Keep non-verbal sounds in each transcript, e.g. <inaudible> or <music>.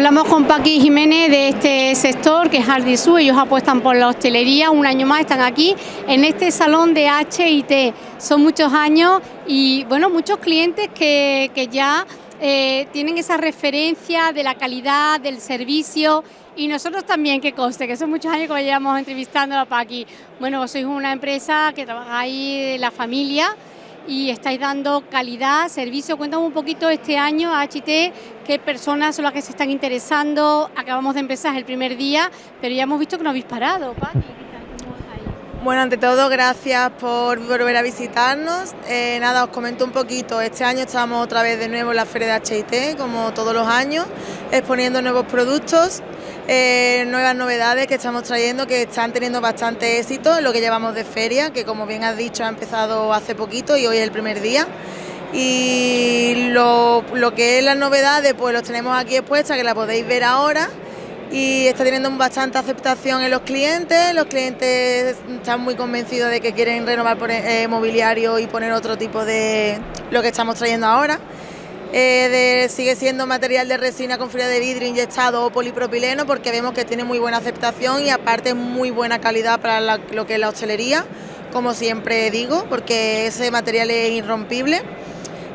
Hablamos con Paqui Jiménez de este sector que es Ardisú, ellos apuestan por la hostelería, un año más están aquí en este salón de HIT. Son muchos años y bueno, muchos clientes que, ya eh, tienen esa referencia de la calidad, del servicio y nosotros también, que conste, que son muchos años que llevamos entrevistando a Paqui. Bueno, sois una empresa que trabajáis la familia, y estáis dando calidad, servicio. Cuéntame un poquito este año a HT, qué personas son las que se están interesando. Acabamos de empezar el primer día, pero ya hemos visto que no habéis parado, Pati. Bueno, ante todo, gracias por volver a visitarnos. Eh, nada, os comento un poquito. Este año estamos otra vez de nuevo en la Feria de HIT, como todos los años, exponiendo nuevos productos. Eh, nuevas novedades que estamos trayendo que están teniendo bastante éxito en lo que llevamos de feria, que como bien has dicho ha empezado hace poquito y hoy es el primer día. Y lo, que es las novedades pues los tenemos aquí expuestas, que la podéis ver ahora y está teniendo bastante aceptación en los clientes, los clientes están muy convencidos de que quieren renovar eh, mobiliario y poner otro tipo de lo que estamos trayendo ahora. Eh, sigue siendo material de resina con fibra de vidrio inyectado o polipropileno porque vemos que tiene muy buena aceptación y aparte muy buena calidad para lo que es la hostelería, como siempre digo, porque ese material es irrompible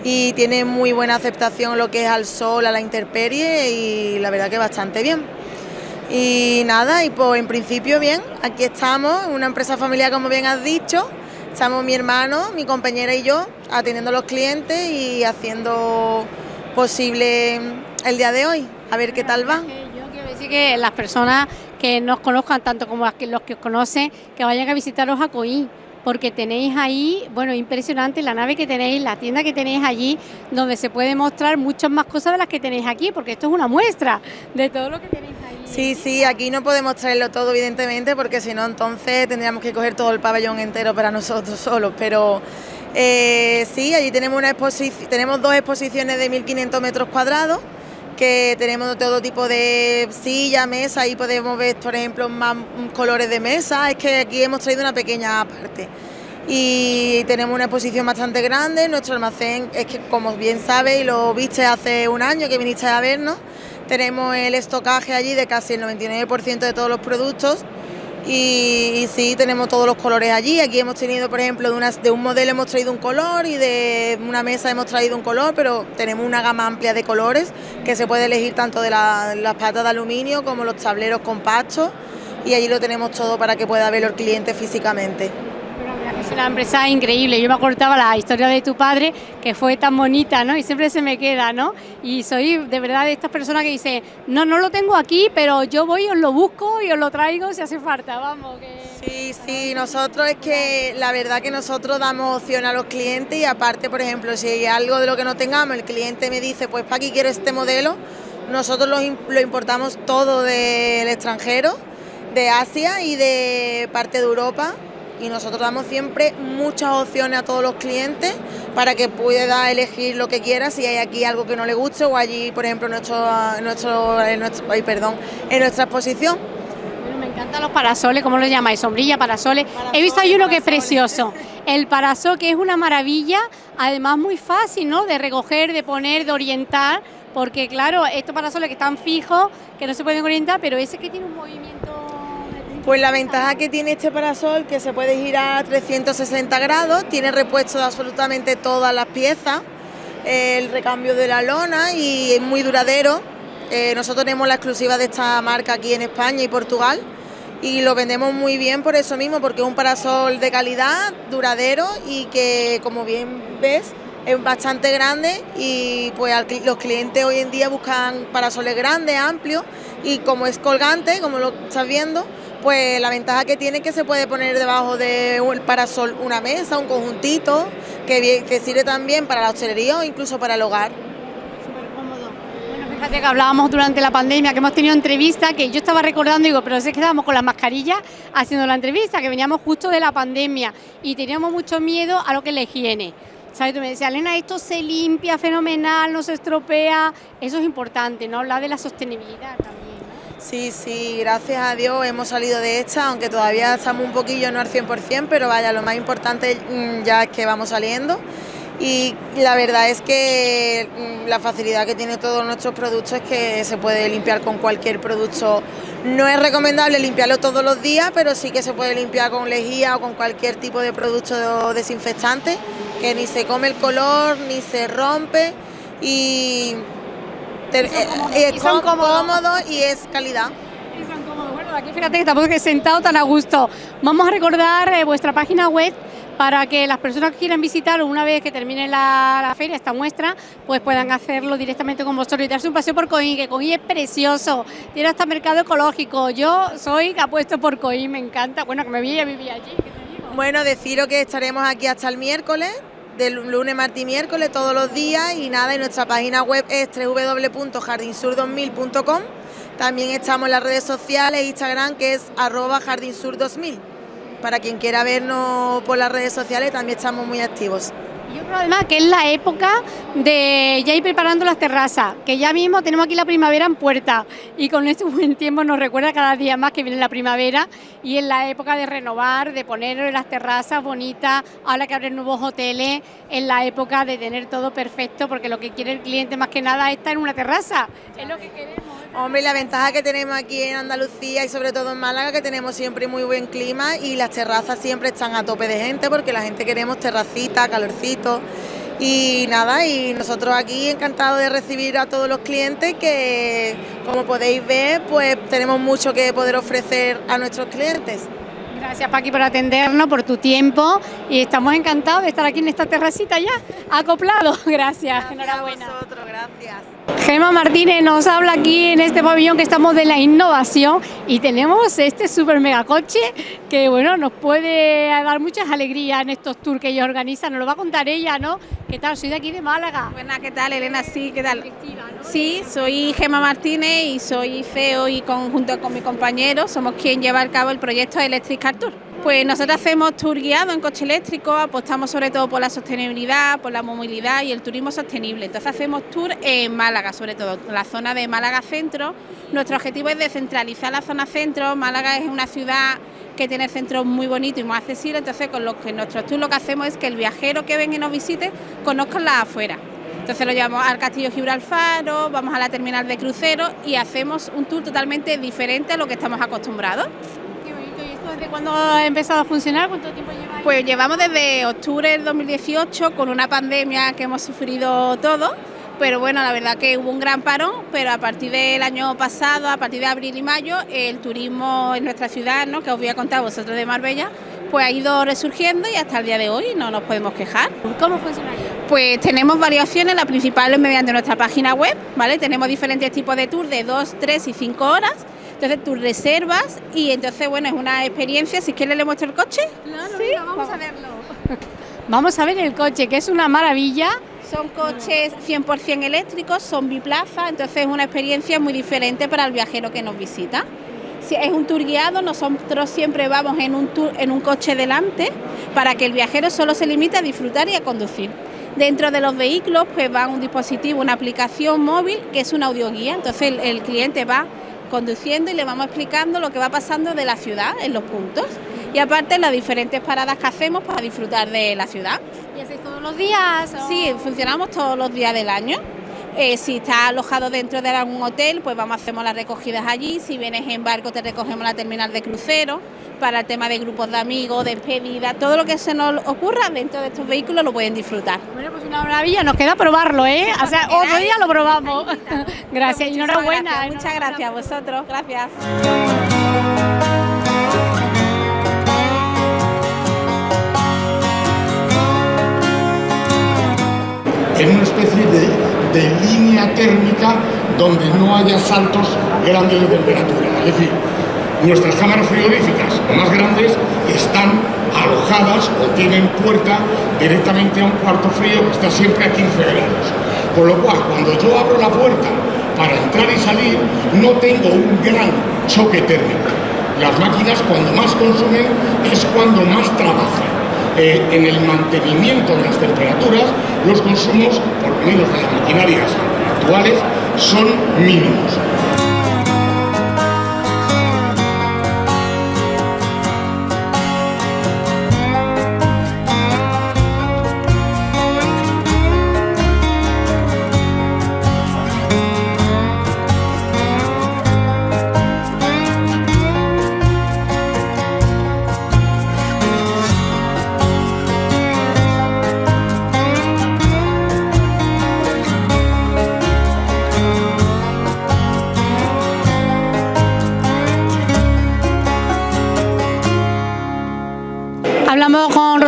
y tiene muy buena aceptación lo que es al sol, a la intemperie y la verdad que bastante bien. Y nada, y pues en principio bien, aquí estamos, una empresa familiar como bien has dicho, Estamos mi hermano, mi compañera y yo atendiendo a los clientes y haciendo posible el día de hoy, a ver qué tal va. Yo quiero decir que las personas que nos conozcan, tanto como los que os conocen, que vayan a visitaros a Coín porque tenéis ahí, bueno, impresionante la nave que tenéis, la tienda que tenéis allí, donde se puede mostrar muchas más cosas de las que tenéis aquí, porque esto es una muestra de todo lo que tenéis ahí. Sí, sí, aquí no podemos traerlo todo, evidentemente, porque si no, entonces tendríamos que coger todo el pabellón entero para nosotros <laughs> solos, pero... Eh, sí, allí tenemos, una tenemos dos exposiciones de 1.500 metros cuadrados, que tenemos todo tipo de silla, mesa, ahí podemos ver, por ejemplo, más colores de mesa, es que aquí hemos traído una pequeña parte. Y tenemos una exposición bastante grande, nuestro almacén es que, como bien sabes, y lo viste hace un año que viniste a vernos, tenemos el estocaje allí de casi el 99% de todos los productos y, sí, tenemos todos los colores allí. Aquí hemos tenido, por ejemplo, de, de, un modelo hemos traído un color y de una mesa hemos traído un color, pero tenemos una gama amplia de colores que se puede elegir tanto de las patas de aluminio como los tableros compactos y allí lo tenemos todo para que pueda verlo el cliente físicamente. Es una empresa increíble. Yo me acordaba la historia de tu padre, que fue tan bonita, ¿no? Y siempre se me queda, ¿no? Y soy de verdad de estas personas que dice, no, no lo tengo aquí, pero yo voy, os lo busco y os lo traigo si hace falta, vamos. Sí, sí, nosotros es que la verdad que nosotros damos opción a los clientes y aparte, por ejemplo, si hay algo de lo que no tengamos, el cliente me dice, pues para aquí quiero este modelo, nosotros lo importamos todo del extranjero, de Asia y de parte de Europa y nosotros damos siempre muchas opciones a todos los clientes para que pueda elegir lo que quiera si hay aquí algo que no le guste o allí, por ejemplo, nuestro, nuestro, en, nuestro, perdón, en nuestra exposición. me encantan los parasoles, ¿cómo lo llamáis? Sombrilla, parasoles. He visto ahí uno que es precioso. El parasol que es una maravilla, además muy fácil, ¿no? De recoger, de poner, de orientar, porque claro, estos parasoles que están fijos, que no se pueden orientar, pero ese que tiene un movimiento pues la ventaja que tiene este parasol que se puede girar a 360 grados, tiene repuesto de absolutamente todas las piezas, el recambio de la lona y es muy duradero. Eh, nosotros tenemos la exclusiva de esta marca aquí en España y Portugal y lo vendemos muy bien por eso mismo, porque es un parasol de calidad, duradero y que como bien ves es bastante grande y pues los clientes hoy en día buscan parasoles grandes, amplios y como es colgante, como lo estás viendo, pues la ventaja que tiene es que se puede poner debajo de un parasol una mesa, un conjuntito, que, que sirve también para la hostelería o incluso para el hogar. Súper cómodo. Bueno, fíjate que hablábamos durante la pandemia, que hemos tenido entrevistas, que yo estaba recordando, digo, pero es que estábamos con las mascarillas haciendo la entrevista, que veníamos justo de la pandemia y teníamos mucho miedo a lo que es la higiene. ¿Sabes? Tú me decías, Elena, esto se limpia fenomenal, no se estropea, eso es importante, ¿no? Hablar de la sostenibilidad también. Sí, sí, gracias a Dios hemos salido de esta, aunque todavía estamos un poquillo no al 100%, pero vaya, lo más importante mm, ya es que vamos saliendo. y la verdad es que mm, la facilidad que tiene todos nuestros productos es que se puede limpiar con cualquier producto. No es recomendable limpiarlo todos los días, pero sí que se puede limpiar con lejía o con cualquier tipo de producto desinfectante, que ni se come el color, ni se rompe y, es cómodo y es calidad. Bueno, aquí fíjate que tampoco he sentado tan a gusto. Vamos a recordar eh, vuestra página web para que las personas que quieran visitar una vez que termine la, feria, esta muestra, pues puedan hacerlo directamente con vosotros y darse un paseo por Coín, que Coín es precioso, tiene hasta mercado ecológico. Yo soy apuesto por Coín, me encanta. Bueno, que me voy a vivir allí. Bueno, deciros que estaremos aquí hasta el miércoles, del lunes, martes y miércoles, todos los días. Y nada, y nuestra página web es www.jardinsur2000.com. También estamos en las redes sociales, Instagram, que es arroba jardinsur2000 para quien quiera vernos por las redes sociales también estamos muy activos. Y otro además que es la época de ya ir preparando las terrazas, que ya mismo tenemos aquí la primavera en puerta y con este buen tiempo nos recuerda cada día más que viene la primavera y en la época de renovar, de poner las terrazas bonitas, ahora que abren nuevos hoteles, en la época de tener todo perfecto porque lo que quiere el cliente más que nada es estar en una terraza, es lo que queremos. Hombre, la ventaja que tenemos aquí en Andalucía y sobre todo en Málaga, que tenemos siempre muy buen clima y las terrazas siempre están a tope de gente porque la gente queremos terracita, calorcito y nada, y nosotros aquí encantados de recibir a todos los clientes que como podéis ver, pues tenemos mucho que poder ofrecer a nuestros clientes. Gracias Paqui por atendernos, por tu tiempo y estamos encantados de estar aquí en esta terracita ya, acoplado. <laughs> Gracias, gracias enhorabuena. A vosotros, gracias. Gema Martínez nos habla aquí en este pabellón que estamos de la innovación y tenemos este super mega coche que bueno nos puede dar muchas alegrías en estos tours que ella organiza, nos lo va a contar ella, ¿no? ¿Qué tal? Soy de aquí de Málaga. Buenas, ¿qué tal Elena? Sí, ¿qué tal? Sí, soy Gema Martínez y soy CEO y junto con mi compañero somos quien lleva a cabo el proyecto Electric Car Tour. Pues nosotros hacemos tour guiado en coche eléctrico, apostamos sobre todo por la sostenibilidad, por la movilidad y el turismo sostenible. Entonces hacemos tour en Málaga, sobre todo la zona de Málaga Centro. Nuestro objetivo es descentralizar la zona centro. Málaga es una ciudad que tiene centros muy bonitos y muy accesibles, entonces con lo que nuestros tours lo que hacemos es que el viajero que venga y nos visite conozca la afuera. Entonces lo llevamos al Castillo Gibraltar, vamos a la terminal de crucero y hacemos un tour totalmente diferente a lo que estamos acostumbrados. ¿Desde cuándo ha empezado a funcionar? ¿Cuánto tiempo lleva? Pues llevamos desde octubre del 2018 con una pandemia que hemos sufrido todos, pero bueno, la verdad que hubo un gran parón, pero a partir del año pasado, a partir de abril y mayo, el turismo en nuestra ciudad, ¿no? que os voy a contar vosotros de Marbella, pues ha ido resurgiendo y hasta el día de hoy no nos podemos quejar. ¿Cómo funciona? Pues tenemos variaciones, la principal es mediante nuestra página web, ¿vale? Tenemos diferentes tipos de tours de 2, 3 y 5 horas entonces tú reservas y entonces, bueno, es una experiencia. Si quieres, le muestro el coche. Claro, ¿Sí? vamos, a verlo. <laughs> vamos a ver el coche, que es una maravilla. Son coches 100% eléctricos, son biplaza, entonces es una experiencia muy diferente para el viajero que nos visita. Si es un tour guiado, nosotros siempre vamos en un, tour, en un coche delante para que el viajero solo se limite a disfrutar y a conducir. Dentro de los vehículos pues va un dispositivo, una aplicación móvil que es una audioguía, entonces el cliente va conduciendo y le vamos explicando lo que va pasando de la ciudad en los puntos. Y aparte las diferentes paradas que hacemos para disfrutar de la ciudad. ¿Y hacéis todos los días? Sí, funcionamos todos los días del año. Eh, si estás alojado dentro de algún hotel, pues vamos, hacemos las recogidas allí. Si vienes en barco, te recogemos la terminal de crucero. Para el tema de grupos de amigos, despedida, todo lo que se nos ocurra dentro de estos vehículos lo pueden disfrutar. Bueno, pues una maravilla, nos queda probarlo, ¿eh? O sea, otro día lo probamos. <laughs> gracias y enhorabuena. Muchas gracias a vosotros. Gracias. en una especie de de línea térmica donde no haya saltos grandes de temperatura. Es decir, nuestras cámaras frigoríficas más grandes están alojadas o tienen puerta directamente a un cuarto frío que está siempre a 15 grados. Con lo cual, cuando yo abro la puerta para entrar y salir, no tengo un gran choque térmico. Las máquinas cuando más consumen es cuando más trabajan. Eh, en el mantenimiento de las temperaturas, los consumos, por lo menos de las maquinarias actuales, son mínimos.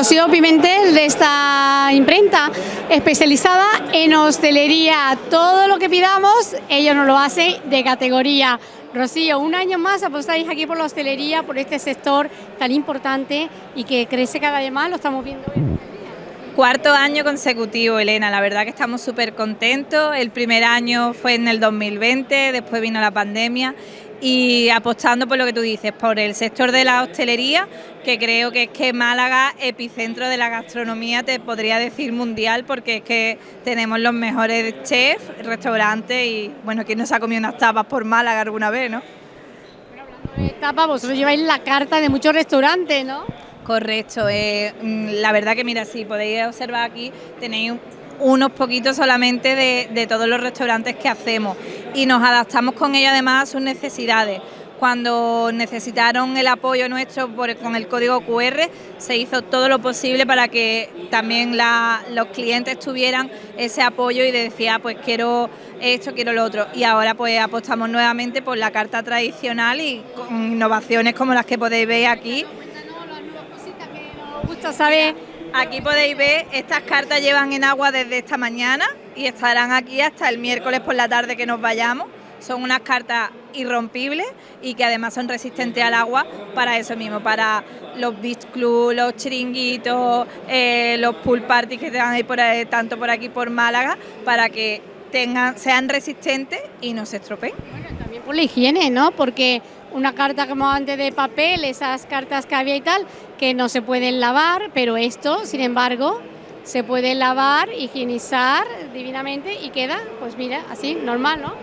Rocío Pimentel de esta imprenta especializada en hostelería. Todo lo que pidamos, ellos nos lo hacen de categoría. Rocío, un año más apostáis aquí por la hostelería, por este sector tan importante y que crece cada vez más, lo estamos viendo hoy. Cuarto año consecutivo, Elena, la verdad que estamos súper contentos. El primer año fue en el 2020, después vino la pandemia y apostando por lo que tú dices, por el sector de la hostelería, que creo que es que Málaga, epicentro de la gastronomía, te podría decir mundial, porque es que tenemos los mejores chefs, restaurantes y, bueno, ¿quién nos ha comido unas tapas por Málaga alguna vez, no? Bueno, hablando de tapas, vosotros lleváis la carta de muchos restaurantes, ¿no? Correcto, eh, mm, la verdad que mira, si podéis observar aquí, tenéis unos poquitos solamente de, todos los restaurantes que hacemos y nos adaptamos con ellos además a sus necesidades. Cuando necesitaron el apoyo nuestro con el código QR, se hizo todo lo posible para que también los clientes tuvieran ese apoyo y decía, pues quiero esto, quiero lo otro. Y ahora pues apostamos nuevamente por la carta tradicional y con innovaciones como las que podéis ver aquí. Aquí podéis ver, estas cartas llevan en agua desde esta mañana y estarán aquí hasta el miércoles por la tarde que nos vayamos. Son unas cartas irrompibles y que además son resistentes al agua para eso mismo, para los beach club, los chiringuitos, eh, los pool parties que tengan ahí por tanto por aquí por Málaga, para que tengan, sean resistentes y no se estropeen. También por la higiene, ¿no? Porque una carta como antes de papel, esas cartas que había y tal, que no se pueden lavar, pero esto, sin embargo, se puede lavar, higienizar divinamente y queda, pues mira, así, normal, ¿no?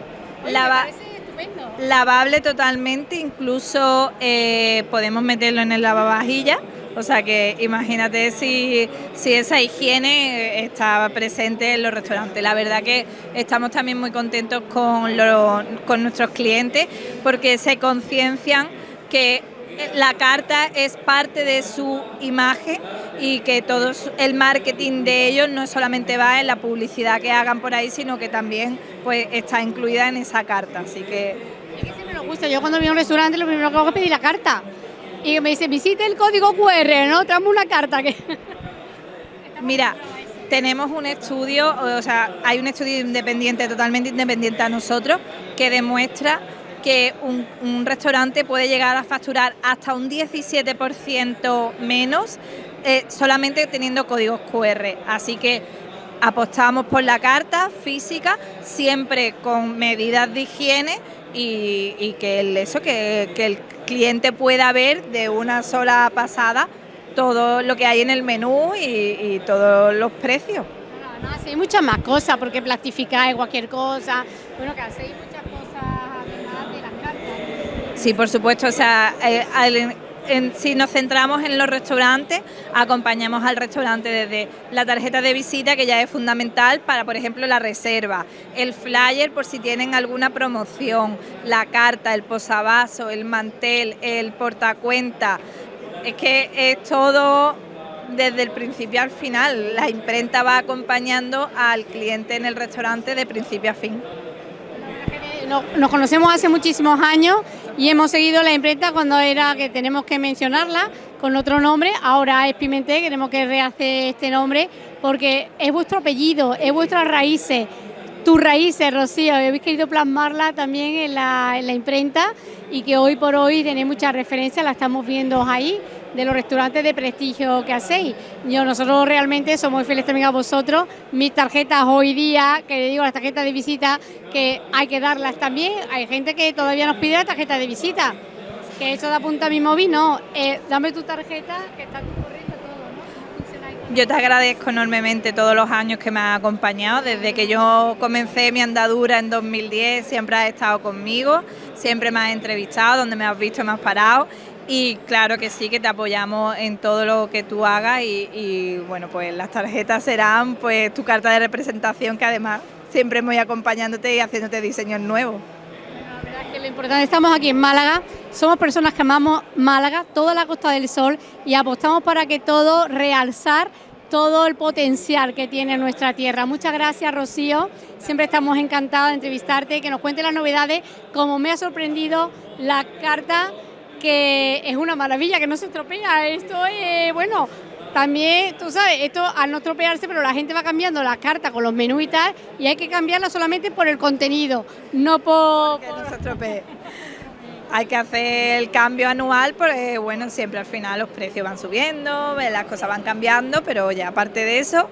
lavable totalmente, incluso eh, podemos meterlo en el lavavajillas o sea que imagínate si, esa higiene está presente en los restaurantes. La verdad que estamos también muy contentos con, con nuestros clientes porque se conciencian que la carta es parte de su imagen y que todo el marketing de ellos no solamente va en la publicidad que hagan por ahí, sino que también pues está incluida en esa carta. Así que... Es que siempre nos gusta. Yo cuando voy a un restaurante lo primero que hago es pedir la carta y me dice, visite el código QR, ¿no? Traemos una carta que... <laughs> Mira, tenemos un estudio, o sea, hay un estudio independiente, totalmente independiente a nosotros, que demuestra que un, restaurante puede llegar a facturar hasta un 17% menos eh, solamente teniendo códigos QR. Así que apostamos por la carta física, siempre con medidas de higiene y, que el, eso, que, el cliente pueda ver de una sola pasada todo lo que hay en el menú y, todos los precios. No, no, hacéis muchas más cosas, porque plastificáis cualquier cosa, bueno, muchas cosas además de las cartas. Sí, por supuesto, o sea, eh, si nos centramos en los restaurantes, acompañamos al restaurante desde la tarjeta de visita, que ya es fundamental para, por ejemplo, la reserva, el flyer por si tienen alguna promoción, la carta, el posavasos, el mantel, el portacuenta. Es que es todo desde el principio al final. La imprenta va acompañando al cliente en el restaurante de principio a fin. Nos conocemos hace muchísimos años y hemos seguido la imprenta cuando era que tenemos que mencionarla con otro nombre, ahora es Pimentel, queremos que rehace este nombre porque es vuestro apellido, es vuestras raíces, tus raíces, Rocío, habéis querido plasmarla también en la, en la imprenta y que hoy por hoy tenéis muchas referencias, la estamos viendo ahí, de los restaurantes de prestigio que hacéis. Yo, nosotros realmente somos fieles también a vosotros. Mis tarjetas hoy día, que le digo las tarjetas de visita, que hay que darlas también. Hay gente que todavía nos pide la tarjeta de visita. Que eso da punta a mi móvil, no. Eh, dame tu tarjeta, que está tu todo. Yo te agradezco enormemente todos los años que me has acompañado. Desde que yo comencé mi andadura en 2010, siempre has estado conmigo, siempre me has entrevistado, donde me has visto me has parado y claro que sí, que te apoyamos en todo lo que tú hagas y, bueno, pues las tarjetas serán pues tu carta de representación que además siempre voy acompañándote y haciéndote diseños nuevos. la verdad es que lo importante, estamos aquí en Málaga, somos personas que amamos Málaga, toda la Costa del Sol y apostamos para que todo realzar todo el potencial que tiene nuestra tierra. Muchas gracias, Rocío. Siempre estamos encantados de entrevistarte, que nos cuente las novedades, como me ha sorprendido la carta que es una maravilla, que no se estropea. Esto es, bueno, también, tú sabes, esto al no estropearse, pero la gente va cambiando las cartas con los menús y tal, y hay que cambiarla solamente por el contenido, no por... Que no se estropee. Hay que hacer el cambio anual porque, bueno, siempre al final los precios van subiendo, las cosas van cambiando, pero ya aparte de eso,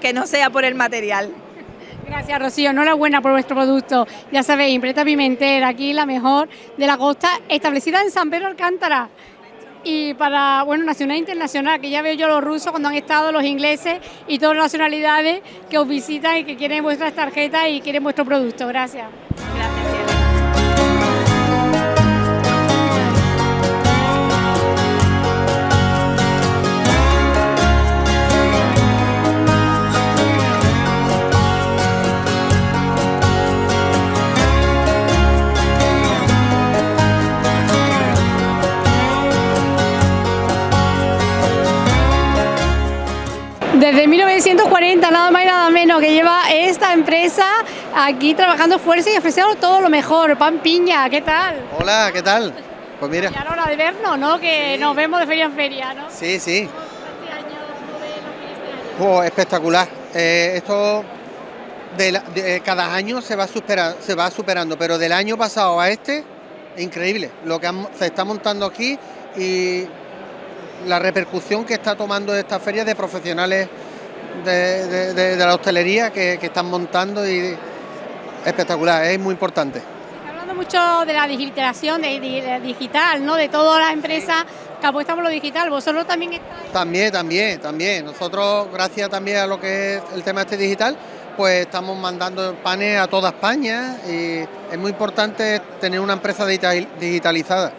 que no sea por el material. Gracias, Rocío. Enhorabuena por vuestro producto. Ya sabéis, Impreta Pimentera, aquí la mejor de la costa, establecida en San Pedro Alcántara. Y para, bueno, nacional e internacional, que ya veo yo los rusos cuando han estado, los ingleses y todas las nacionalidades que os visitan y que quieren vuestras tarjetas y quieren vuestro producto. Gracias. Desde 1940, nada más y nada menos, que lleva esta empresa aquí trabajando fuerza y ofreciendo todo lo mejor. Pan Piña, ¿qué tal? Hola, ¿qué tal? Pues mira. Ya hora de vernos, ¿no? Que nos vemos de feria en feria, ¿no? Sí, sí. Este año, ¿cómo ves lo que este año? Oh, espectacular. Eh, esto de, la- de- cada año se va, supera- se va superando, pero del año pasado a este, increíble. Lo que han- se está montando aquí y la repercusión que está tomando esta feria de profesionales de, de- de- de la hostelería que, que están montando y espectacular, es muy importante. Se está hablando mucho de la digitalización, de, digital, ¿no? De todas las empresas que apuestan por lo digital. Vosotros también estáis... También, también, también. Nosotros, gracias también a lo que es el tema este digital, pues estamos mandando panes a toda España y es muy importante tener una empresa digital- digitalizada.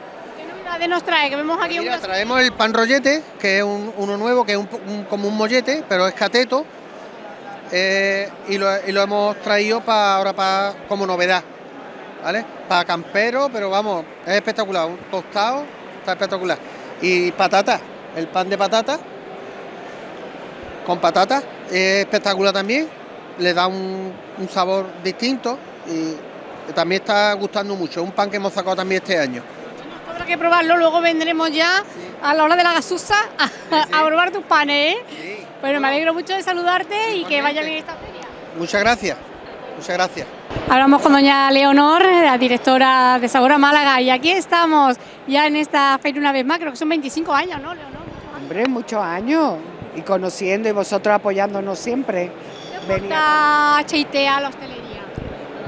¿Qué novedades nos trae? Que vemos aquí Mira, traemos el pan rollete, que es un- uno nuevo, que es un po- un- como un mollete, pero es cateto, eh, y, lo, y lo hemos traído para ahora para como novedad, ¿vale? Para campero, pero vamos, es espectacular, un tostado, está espectacular. Y patata, el pan de patata, con patata, es espectacular también, le da un, un sabor distinto y también está gustando mucho, un pan que hemos sacado también este año. Habrá que probarlo, luego vendremos ya a la hora de la gasusa a, a probar tus panes, ¿eh? Bueno, me alegro mucho de saludarte y que vaya bien esta feria. Muchas gracias, muchas gracias. Hablamos con doña Leonor, la directora de Sabor a Málaga, y aquí estamos ya en esta feria una vez más, creo que son 25 años, ¿no, Leonor? Hombre, muchos años y conociendo y vosotros apoyándonos siempre. Venir. Está HIT a la hostelería.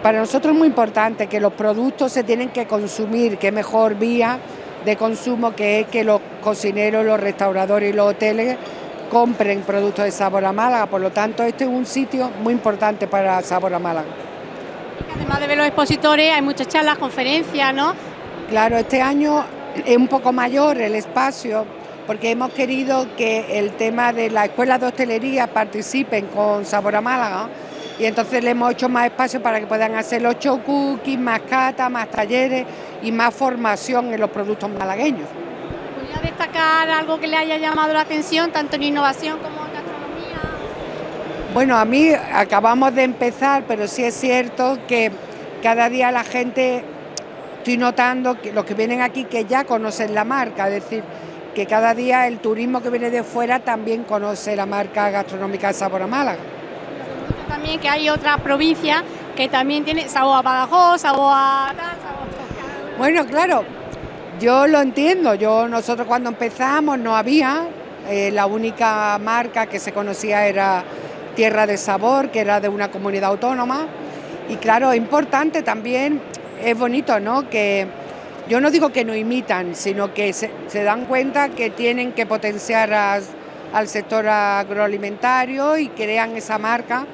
Para nosotros es muy importante que los productos se tienen que consumir, que mejor vía de consumo que es que los cocineros, los restauradores y los hoteles compren productos de Sabor a Málaga. Por lo tanto, este es un sitio muy importante para Sabor a Málaga. Además de ver los expositores, hay muchas charlas, conferencias, ¿no? Claro, este año es un poco mayor el espacio porque hemos querido que el tema de la escuela de hostelería participen con Sabor a Málaga y entonces le hemos hecho más espacio para que puedan hacer los cookies, más cata, más talleres y más formación en los productos malagueños. Voy a destacar algo que le haya llamado la atención, tanto en innovación como en gastronomía. Bueno, a mí acabamos de empezar, pero sí es cierto que cada día la gente, estoy notando que los que vienen aquí que ya conocen la marca, es decir, que cada día el turismo que viene de fuera también conoce la marca gastronómica de Sabor a Málaga. También que hay otras provincias que también tienen sabor a Badajoz, sabor a. Bueno, claro, yo lo entiendo. Yo nosotros cuando empezamos no había, eh, la única marca que se conocía era Tierra de Sabor, que era de una comunidad autónoma. Y claro, es importante también, es bonito, ¿no? Que yo no digo que no imitan, sino que se, dan cuenta que tienen que potenciar al sector agroalimentario y crean esa marca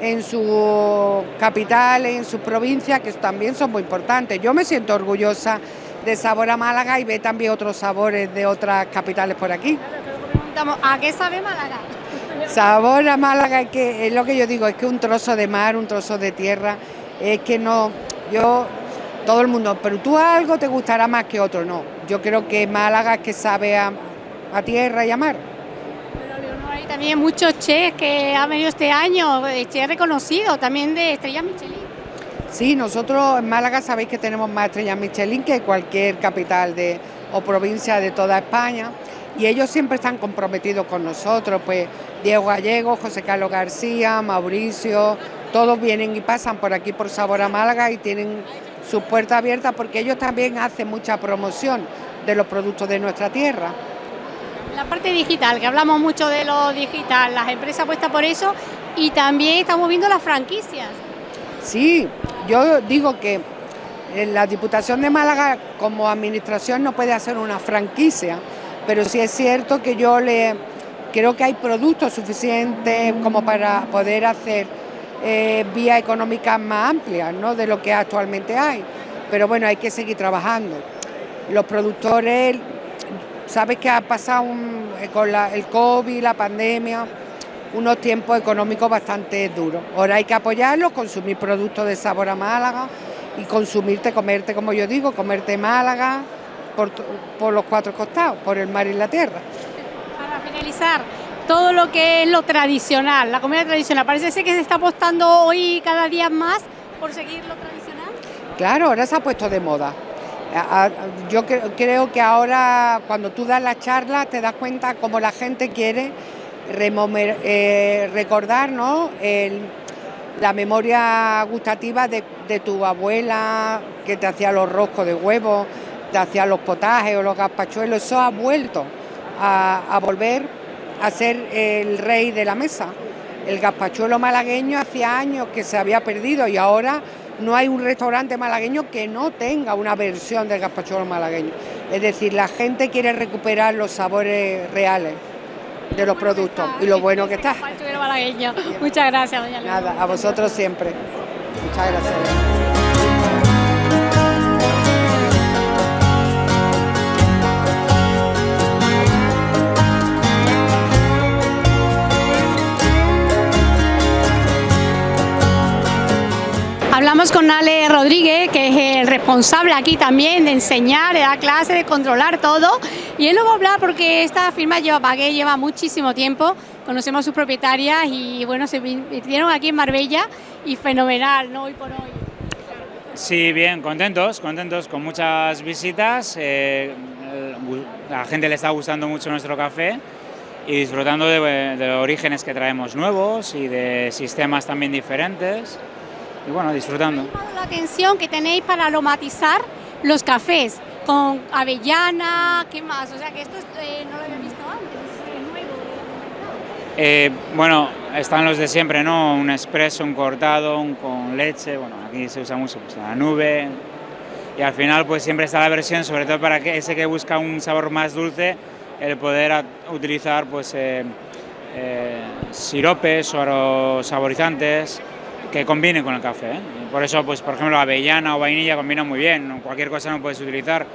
en su capital, en sus provincias, que también son muy importantes. Yo me siento orgullosa de Sabor a Málaga y ve también otros sabores de otras capitales por aquí. ¿a qué sabe Málaga? <laughs> Sabor a Málaga es que es lo que yo digo, es que un trozo de mar, un trozo de tierra, es que no, yo, todo el mundo, pero tú algo te gustará más que otro, no. Yo creo que Málaga es que sabe a, a tierra y a mar. También muchos chefs que han venido este año, eh, chefs reconocidos, también de estrellas Michelin. Sí, nosotros en Málaga sabéis que tenemos más estrellas Michelin que cualquier capital de, o provincia de toda España. y ellos siempre están comprometidos con nosotros, pues Diego Gallego, José Carlos García, Mauricio, todos vienen y pasan por aquí por Sabor a Málaga y tienen sus puertas abiertas porque ellos también hacen mucha promoción de los productos de nuestra tierra. La parte digital, que hablamos mucho de lo digital, las empresas apuestan por eso y también estamos viendo las franquicias. Sí, yo digo que la Diputación de Málaga como administración no puede hacer una franquicia, pero sí es cierto que yo le creo que hay productos suficientes como para poder hacer eh, vías económicas más amplias ¿no? de lo que actualmente hay. Pero bueno, hay que seguir trabajando. Los productores, sabes que ha pasado eh, con el COVID, la pandemia, unos tiempos económicos bastante duros. Ahora hay que apoyarlos, consumir productos de sabor a Málaga y consumirte, comerte, como yo digo, comerte Málaga por, por los cuatro costados, por el mar y la tierra. Para finalizar, todo lo que es lo tradicional, la comida tradicional. Parece ser que se está apostando hoy cada día más por seguir lo tradicional. Claro, ahora se ha puesto de moda. Yo creo que ahora cuando tú das la charla te das cuenta cómo la gente quiere eh, recordar la memoria gustativa de, tu abuela que te hacía los roscos de huevo, te hacía los potajes o los gazpachuelos. Eso ha vuelto a volver a ser el rey de la mesa. El gazpachuelo malagueño hacía años que se había perdido y ahora no hay un restaurante malagueño que no tenga una versión del gazpachuelo malagueño. Es decir, la gente quiere recuperar los sabores reales de los productos y lo bueno que está. Muchas gracias, doña Nada, a vosotros siempre. Muchas gracias. Hablamos con Ale Rodríguez, que es el responsable aquí también de enseñar, de dar clases, de controlar todo. Y él nos va a hablar porque esta firma lleva Bagué, lleva muchísimo tiempo. Conocemos a sus propietarias y bueno, se vinieron aquí en Marbella y fenomenal, ¿no? Hoy por hoy. Sí, bien, contentos, contentos con muchas visitas. Eh, la gente le está gustando mucho nuestro café y disfrutando de, de los orígenes que traemos nuevos y de sistemas también diferentes y bueno, disfrutando. Me ha la atención que tenéis para aromatizar los cafés con avellana, ¿qué más? O sea que esto eh, no lo había visto antes, es nuevo. Eh, bueno, están los de siempre, ¿no? Un espresso, un cortado, un con leche, bueno, aquí se usa mucho pues, la nube. Y al final pues siempre está la versión, sobre todo para que ese que busca un sabor más dulce, el poder utilizar pues eh, siropes o saborizantes, que combine con el café. ¿eh? Por eso, pues, por ejemplo, avellana o vainilla combinan muy bien, cualquier cosa no puedes utilizar.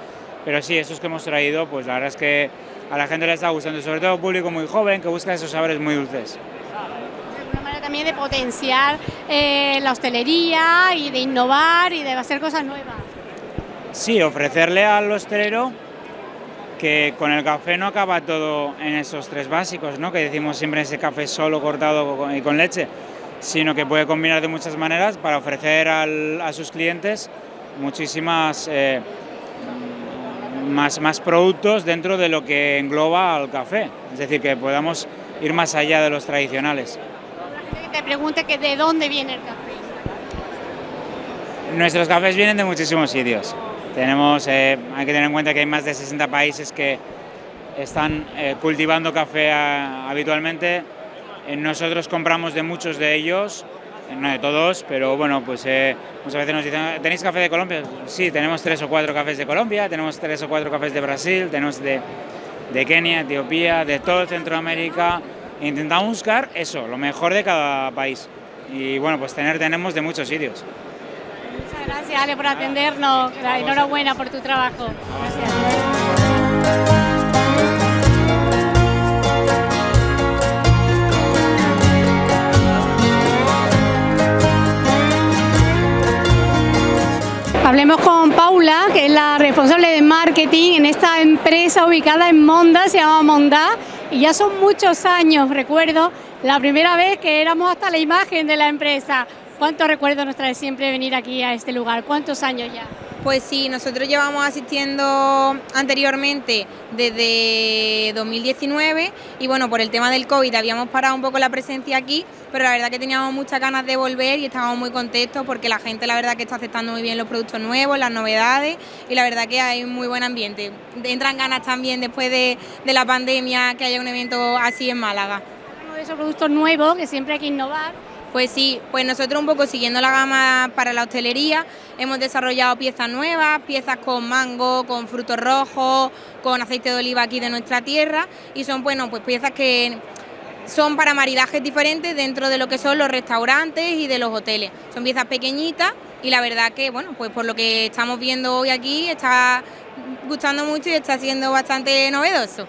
Pero sí, esos que hemos traído, pues la verdad es que a la gente le está gustando, sobre todo público muy joven que busca esos sabores muy dulces. Una manera también de potenciar eh, la hostelería y de innovar y de hacer cosas nuevas. Sí, ofrecerle al hostelero que con el café no acaba todo en esos tres básicos, ¿no? que decimos siempre ese café solo cortado y con leche, sino que puede combinar de muchas maneras para ofrecer a sus clientes muchísimas eh, más, más productos dentro de lo que engloba al café, es decir, que podamos ir más allá de los tradicionales. te pregunte que de dónde viene el café. Nuestros cafés vienen de muchísimos sitios. Tenemos, eh, hay que tener en cuenta que hay más de 60 países que están eh, cultivando café habitualmente eh, nosotros compramos de muchos de ellos, eh, no de todos, pero bueno, pues eh, muchas veces nos dicen, ¿tenéis café de Colombia? Sí, tenemos tres o cuatro cafés de Colombia, tenemos tres o cuatro cafés de Brasil, tenemos de, de Kenia, Etiopía, de todo Centroamérica. Intentamos buscar eso, lo mejor de cada país. Y bueno, pues tener tenemos de muchos sitios. Muchas gracias, Ale, por atendernos. Enhorabuena por tu trabajo. Gracias. Hablemos con Paula, que es la responsable de marketing en esta empresa ubicada en Monda, se llama Monda, y ya son muchos años, recuerdo, la primera vez que éramos hasta la imagen de la empresa. ¿Cuántos recuerdos nos trae siempre venir aquí a este lugar? ¿Cuántos años ya? Pues sí, nosotros llevamos asistiendo anteriormente desde 2019 y bueno, por el tema del COVID habíamos parado un poco la presencia aquí, pero la verdad que teníamos muchas ganas de volver y estábamos muy contentos porque la gente la verdad que está aceptando muy bien los productos nuevos, las novedades y la verdad que hay muy buen ambiente. Entran ganas también después de, de la pandemia que haya un evento así en Málaga. De esos productos nuevos que siempre hay que innovar. Pues sí, pues nosotros un poco siguiendo la gama para la hostelería hemos desarrollado piezas nuevas, piezas con mango, con frutos rojos, con aceite de oliva aquí de nuestra tierra y son bueno, pues piezas que son para maridajes diferentes dentro de lo que son los restaurantes y de los hoteles. Son piezas pequeñitas y la verdad que bueno, pues por lo que estamos viendo hoy aquí está gustando mucho y está siendo bastante novedoso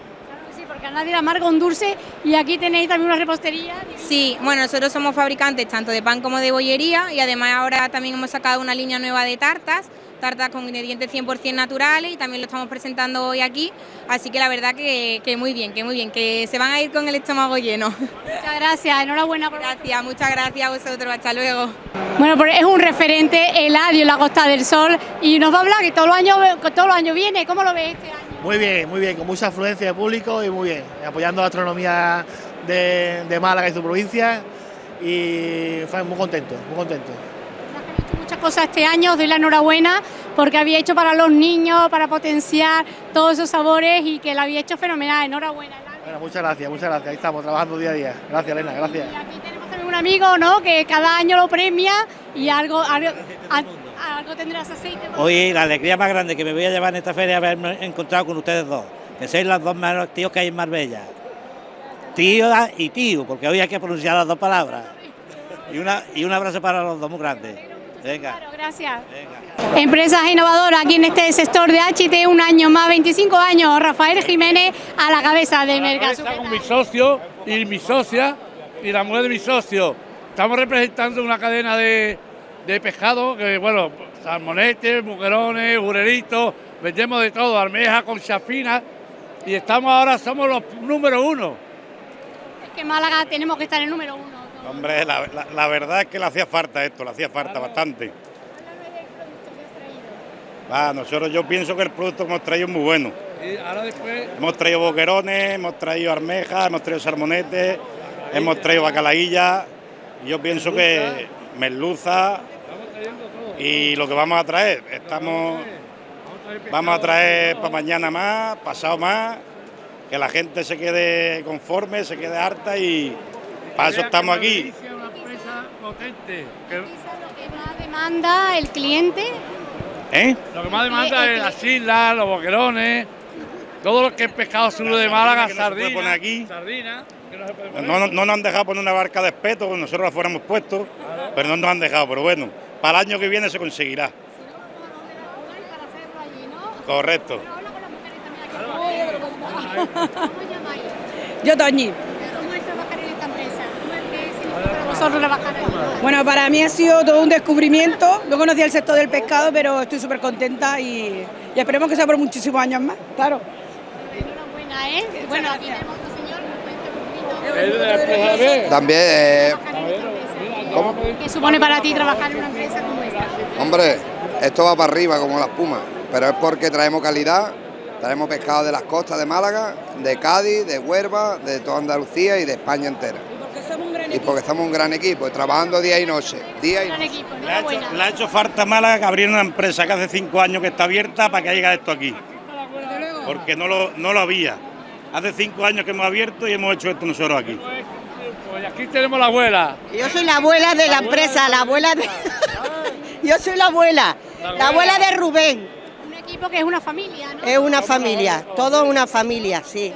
le amarga un dulce y aquí tenéis también una repostería. Sí, bueno, nosotros somos fabricantes tanto de pan como de bollería y además ahora también hemos sacado una línea nueva de tartas, tartas con ingredientes 100% naturales y también lo estamos presentando hoy aquí, así que la verdad que, muy bien, que muy bien, que se van a ir con el estómago lleno. Muchas gracias, enhorabuena por Gracias, muchas gracias a vosotros, hasta luego. Bueno, pues es un referente Eladio en la Costa del Sol y nos va a hablar que todos los años, todos los años viene, ¿cómo lo ves este año? Muy bien, muy bien, con mucha afluencia de público y muy bien, apoyando la astronomía de, Málaga y su provincia y fue muy contento, muy contento. hecho muchas cosas este año, os doy la enhorabuena porque había hecho para los niños, para potenciar todos esos sabores y que lo había hecho fenomenal, enhorabuena. Bueno, muchas gracias, muchas gracias, ahí estamos trabajando día a día. Gracias Elena, gracias. Y aquí tenemos también un amigo, ¿no?, que cada año lo premia y algo, algo algo tendrás aceite. Hoy la alegría más grande que me voy a llevar en esta feria es haberme encontrado con ustedes dos, que sois los dos mejores tíos que hay en Marbella. Tío y tío, porque hoy hay que pronunciar las dos palabras. Y, una, y un abrazo para los dos muy grandes. Venga. Claro, gracias. Empresas innovadoras aquí en este sector de HT, un año más, 25 años. Rafael Jiménez a la cabeza de Mercado. con mi socio y mi socia y la mujer de mi socio. Estamos representando una cadena de, de pescado, que bueno, salmonetes, mujerones, jureritos, vendemos de todo, almeja con chafina y estamos ahora, somos los número uno. Es que Málaga tenemos que estar en el número uno. Hombre, la, verdad es que le hacía falta esto, le hacía falta bastante. Ah, nosotros yo pienso que el producto que hemos traído es muy bueno. Y ahora después... Hemos traído boquerones, hemos traído armejas, hemos traído salmonetes, hemos traído bacalaílla. Y yo pienso que merluza, y lo que vamos a traer, estamos, vamos a traer para mañana más, pasado más, que la gente se quede conforme, se quede harta y para eso estamos aquí. Lo que más demanda el cliente. ¿Eh? Lo que más demanda es las islas, los boquerones, todo lo que es pescado sur de Málaga, sardina, aquí. no, no, nos han dejado poner una barca de espeto, nosotros la fuéramos puesto, pero no nos han dejado, pero bueno para el año que viene se conseguirá. Correcto. Yo, Toñi. Bueno, para mí ha sido todo un descubrimiento. No conocía el sector del pescado, pero estoy súper contenta y, esperemos que sea por muchísimos años más, claro. Enhorabuena, ¿eh? Bueno, aquí tenemos otro señor. También. Eh, ¿Qué supone para ti trabajar en una empresa como esta? Hombre, esto va para arriba como la espuma, pero es porque traemos calidad, traemos pescado de las costas de Málaga, de Cádiz, de Huerva, de toda Andalucía y de España entera. Y porque somos un gran equipo, trabajando día y noche. Día y noche. le, ha hecho, falta Málaga que abriera una empresa que hace cinco años que está abierta para que haya esto aquí. Porque no lo, no lo había. Hace cinco años que hemos abierto y hemos hecho esto nosotros aquí. Pues aquí tenemos la abuela. Yo soy la abuela de la, empresa, la abuela de... <laughs> Yo soy la abuela, la abuela, de Rubén. Un equipo que es una familia, ¿no? Es una familia, todo una familia, sí.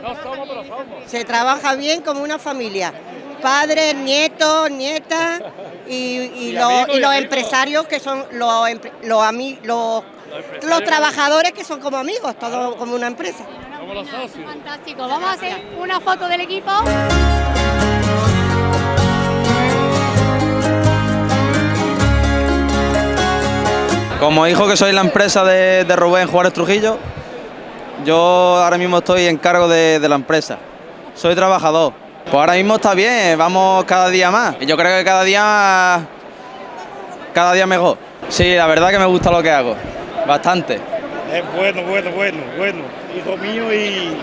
Se trabaja bien como una familia. Padres, nietos, nietas <laughs> y, los, empresarios que son los, los, los, los trabajadores que son como amigos, todo como una empresa. Como los socios. Fantástico. Vamos a hacer una foto del equipo. Como hijo que soy la empresa de, Rubén Juárez Trujillo, yo ahora mismo estoy en cargo de, la empresa. Soy trabajador. Pues ahora mismo está bien, vamos cada día más. Yo creo que cada día, cada día mejor. Sí, la verdad que me gusta lo que hago. bastante. Es bueno, bueno, bueno, bueno. Hijo mío y,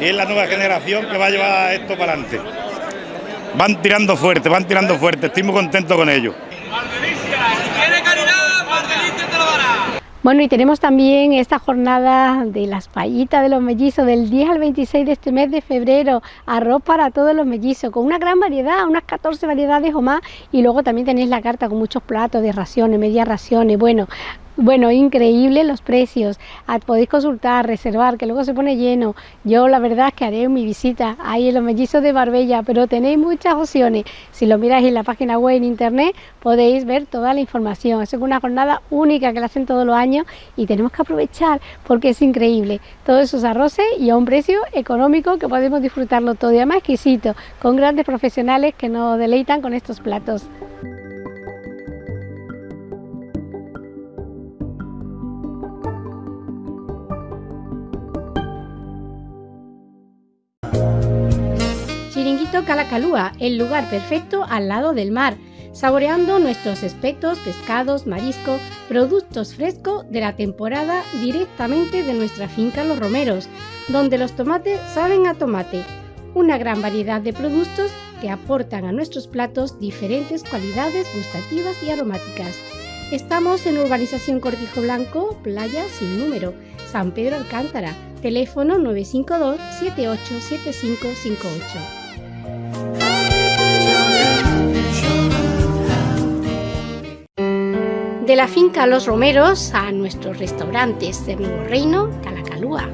y es la nueva generación que va a llevar esto para adelante. Van tirando fuerte, van tirando fuerte, estoy muy contento con ellos. Bueno, y tenemos también esta jornada de las payitas de los mellizos del 10 al 26 de este mes de febrero, arroz para todos los mellizos, con una gran variedad, unas 14 variedades o más, y luego también tenéis la carta con muchos platos de raciones, medias raciones, bueno, bueno, increíble los precios. Ah, podéis consultar, reservar, que luego se pone lleno. Yo la verdad es que haré mi visita ahí en los mellizos de Barbella, pero tenéis muchas opciones. Si lo miráis en la página web en internet, podéis ver toda la información. Es una jornada única que la hacen todos los años y tenemos que aprovechar porque es increíble. Todos esos arroces y a un precio económico que podemos disfrutarlo todo y además exquisito, con grandes profesionales que nos deleitan con estos platos. Calacalúa, el lugar perfecto al lado del mar, saboreando nuestros espetos, pescados, marisco, productos frescos de la temporada directamente de nuestra finca Los Romeros, donde los tomates saben a tomate. Una gran variedad de productos que aportan a nuestros platos diferentes cualidades gustativas y aromáticas. Estamos en Urbanización Cortijo Blanco, Playa sin número, San Pedro Alcántara, teléfono 952 787558. De la finca Los Romeros a nuestros restaurantes de Nuevo Reino, Calacalúa.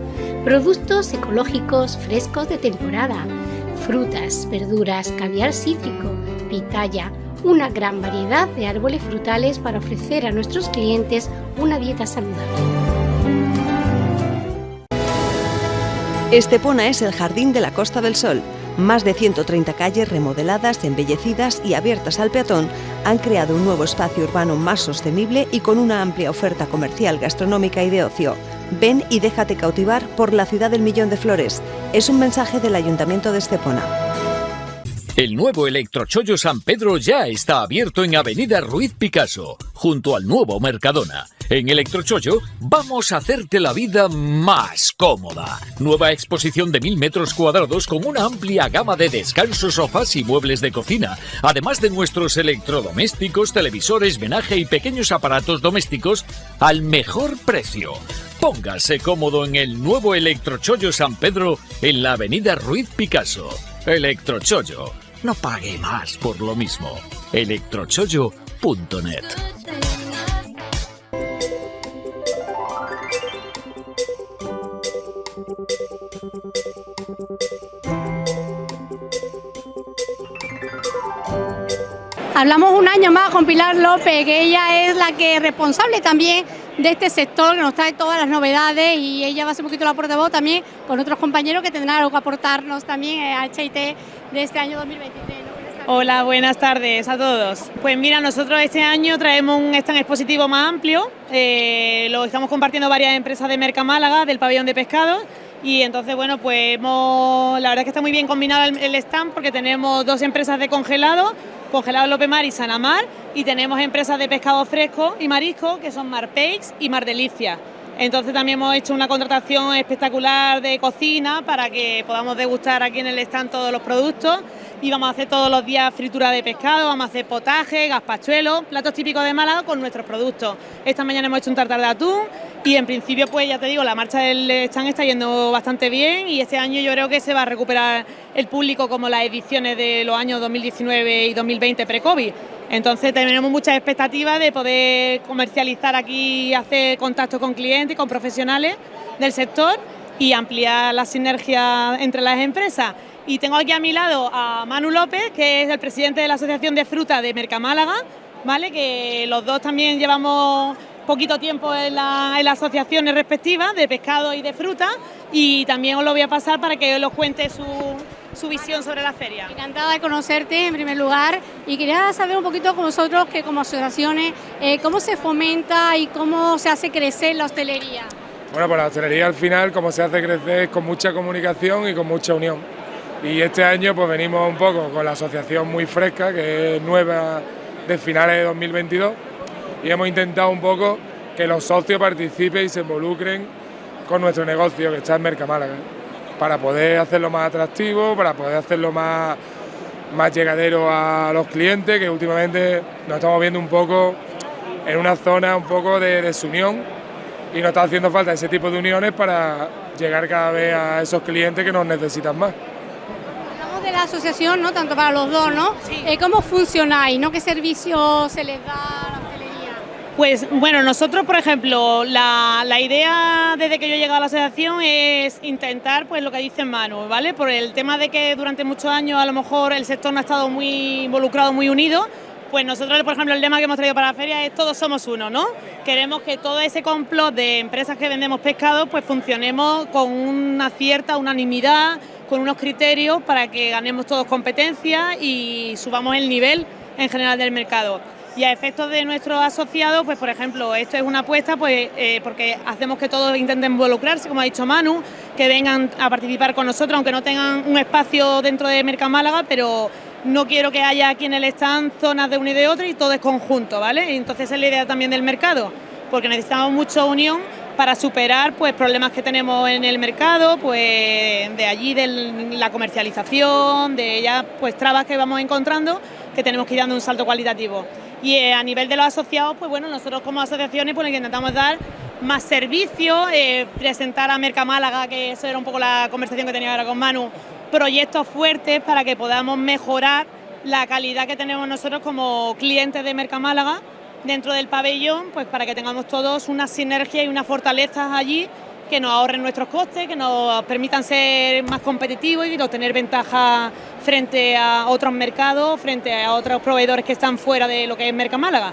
Productos ecológicos frescos de temporada. Frutas, verduras, caviar cítrico, pitaya, una gran variedad de árboles frutales para ofrecer a nuestros clientes una dieta saludable. Estepona es el jardín de la Costa del Sol más de 130 calles remodeladas, embellecidas y abiertas al peatón han creado un nuevo espacio urbano más sostenible y con una amplia oferta comercial, gastronómica y de ocio. Ven y déjate cautivar por la ciudad del millón de flores. Es un mensaje del Ayuntamiento de Estepona. El nuevo Electrochollo San Pedro ya está abierto en Avenida Ruiz Picasso, junto al nuevo Mercadona. En Electrochollo vamos a hacerte la vida más cómoda. Nueva exposición de mil metros cuadrados con una amplia gama de descansos, sofás y muebles de cocina, además de nuestros electrodomésticos, televisores, menaje y pequeños aparatos domésticos al mejor precio. Póngase cómodo en el nuevo Electrochollo San Pedro en la avenida Ruiz Picasso. Electrochollo. No pague más por lo mismo. electrochollo.net Hablamos un año más con Pilar López, que ella es la que es responsable también de este sector, que nos trae todas las novedades y ella va a ser un poquito la portavoz también con otros compañeros que tendrán algo que aportarnos también a HIT de este año 2023. Hola, buenas tardes a todos. Pues mira, nosotros este año traemos un stand expositivo más amplio, eh, lo estamos compartiendo varias empresas de Merca Málaga, del pabellón de pescado, y entonces, bueno, pues hemos, la verdad es que está muy bien combinado el stand porque tenemos dos empresas de congelado, Congelado López Mar y Sanamar, y tenemos empresas de pescado fresco y marisco que son Mar Peix y Mar Delicia. Entonces también hemos hecho una contratación espectacular de cocina para que podamos degustar aquí en el stand todos los productos y vamos a hacer todos los días fritura de pescado, vamos a hacer potaje, gazpachuelo, platos típicos de Málaga con nuestros productos. Esta mañana hemos hecho un tartar de atún y en principio pues ya te digo, la marcha del stand está yendo bastante bien y este año yo creo que se va a recuperar el público como las ediciones de los años 2019 y 2020 pre-COVID. Entonces tenemos muchas expectativas de poder comercializar aquí, hacer contacto con clientes y con profesionales del sector y ampliar la sinergia entre las empresas. Y tengo aquí a mi lado a Manu López, que es el presidente de la Asociación de Fruta de Mercamálaga, ¿vale? que los dos también llevamos poquito tiempo en, la, en las asociaciones respectivas de pescado y de fruta y también os lo voy a pasar para que os cuente su, su visión sobre la feria. Encantada de conocerte en primer lugar y quería saber un poquito con vosotros que como asociaciones, eh, cómo se fomenta y cómo se hace crecer la hostelería. Bueno, pues la hostelería al final como se hace crecer es con mucha comunicación y con mucha unión. Y este año pues venimos un poco con la asociación muy fresca, que es nueva de finales de 2022, y hemos intentado un poco que los socios participen y se involucren con nuestro negocio que está en Mercamálaga, para poder hacerlo más atractivo, para poder hacerlo más, más llegadero a los clientes, que últimamente nos estamos viendo un poco en una zona un poco de desunión y nos está haciendo falta ese tipo de uniones para llegar cada vez a esos clientes que nos necesitan más. De la asociación, ¿no? Tanto para los dos, ¿no? Eh, ¿Cómo funcionáis? ¿no? ¿Qué servicio se les da a la hostelería? Pues bueno, nosotros, por ejemplo, la, la idea desde que yo he llegado a la asociación es intentar, pues lo que dice Manu, ¿vale? Por el tema de que durante muchos años a lo mejor el sector no ha estado muy involucrado, muy unido, pues nosotros, por ejemplo, el lema que hemos traído para la feria es todos somos uno, ¿no? Queremos que todo ese complot de empresas que vendemos pescado, pues funcionemos con una cierta unanimidad, con unos criterios para que ganemos todos competencia y subamos el nivel en general del mercado. Y a efectos de nuestros asociados, pues por ejemplo, esto es una apuesta pues, eh, porque hacemos que todos intenten involucrarse, como ha dicho Manu, que vengan a participar con nosotros, aunque no tengan un espacio dentro de Mercamálaga, pero no quiero que haya aquí en el stand zonas de uno y de otro y todo es conjunto, ¿vale? Entonces es la idea también del mercado, porque necesitamos mucha unión para superar pues problemas que tenemos en el mercado, pues de allí de la comercialización, de ya pues trabas que vamos encontrando que tenemos que ir dando un salto cualitativo. Y eh, a nivel de los asociados, pues bueno, nosotros como asociaciones pues intentamos dar más servicios, eh, presentar a Mercamálaga, que eso era un poco la conversación que tenía ahora con Manu, proyectos fuertes para que podamos mejorar la calidad que tenemos nosotros como clientes de Mercamálaga dentro del pabellón, pues para que tengamos todos una sinergia y unas fortalezas allí que nos ahorren nuestros costes, que nos permitan ser más competitivos y obtener ventaja frente a otros mercados, frente a otros proveedores que están fuera de lo que es Mercamálaga.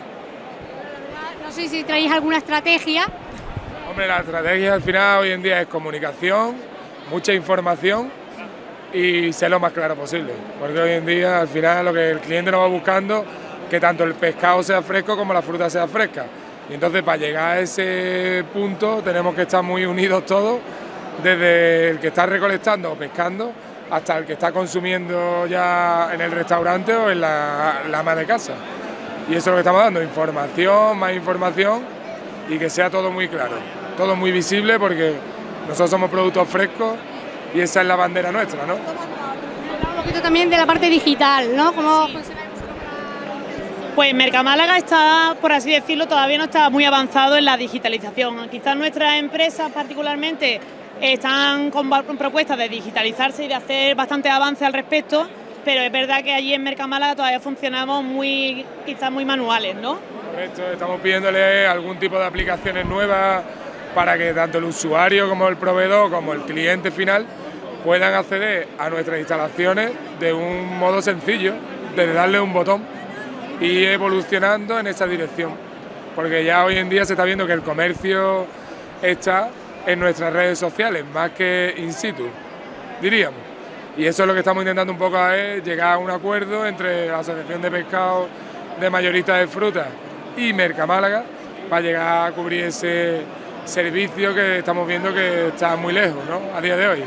No sé si traéis alguna estrategia. Hombre, la estrategia al final hoy en día es comunicación, mucha información y ser lo más claro posible, porque hoy en día al final lo que el cliente nos va buscando que tanto el pescado sea fresco como la fruta sea fresca. Y entonces para llegar a ese punto tenemos que estar muy unidos todos, desde el que está recolectando o pescando hasta el que está consumiendo ya en el restaurante o en la, la ama de casa. Y eso es lo que estamos dando, información, más información y que sea todo muy claro, todo muy visible porque nosotros somos productos frescos y esa es la bandera nuestra, ¿no? Un poquito también de la parte digital, ¿no? ¿Cómo Pues Mercamálaga está, por así decirlo, todavía no está muy avanzado en la digitalización. Quizás nuestras empresas particularmente están con propuestas de digitalizarse y de hacer bastante avance al respecto, pero es verdad que allí en Mercamálaga todavía funcionamos muy, quizás muy manuales, ¿no? Correcto, estamos pidiéndole algún tipo de aplicaciones nuevas para que tanto el usuario como el proveedor como el cliente final puedan acceder a nuestras instalaciones de un modo sencillo, de darle un botón y evolucionando en esa dirección. Porque ya hoy en día se está viendo que el comercio está en nuestras redes sociales, más que in situ, diríamos. Y eso es lo que estamos intentando un poco es llegar a un acuerdo entre la Asociación de Pescado de Mayoristas de Frutas y Mercamálaga para llegar a cubrir ese servicio que estamos viendo que está muy lejos ¿no? a día de hoy.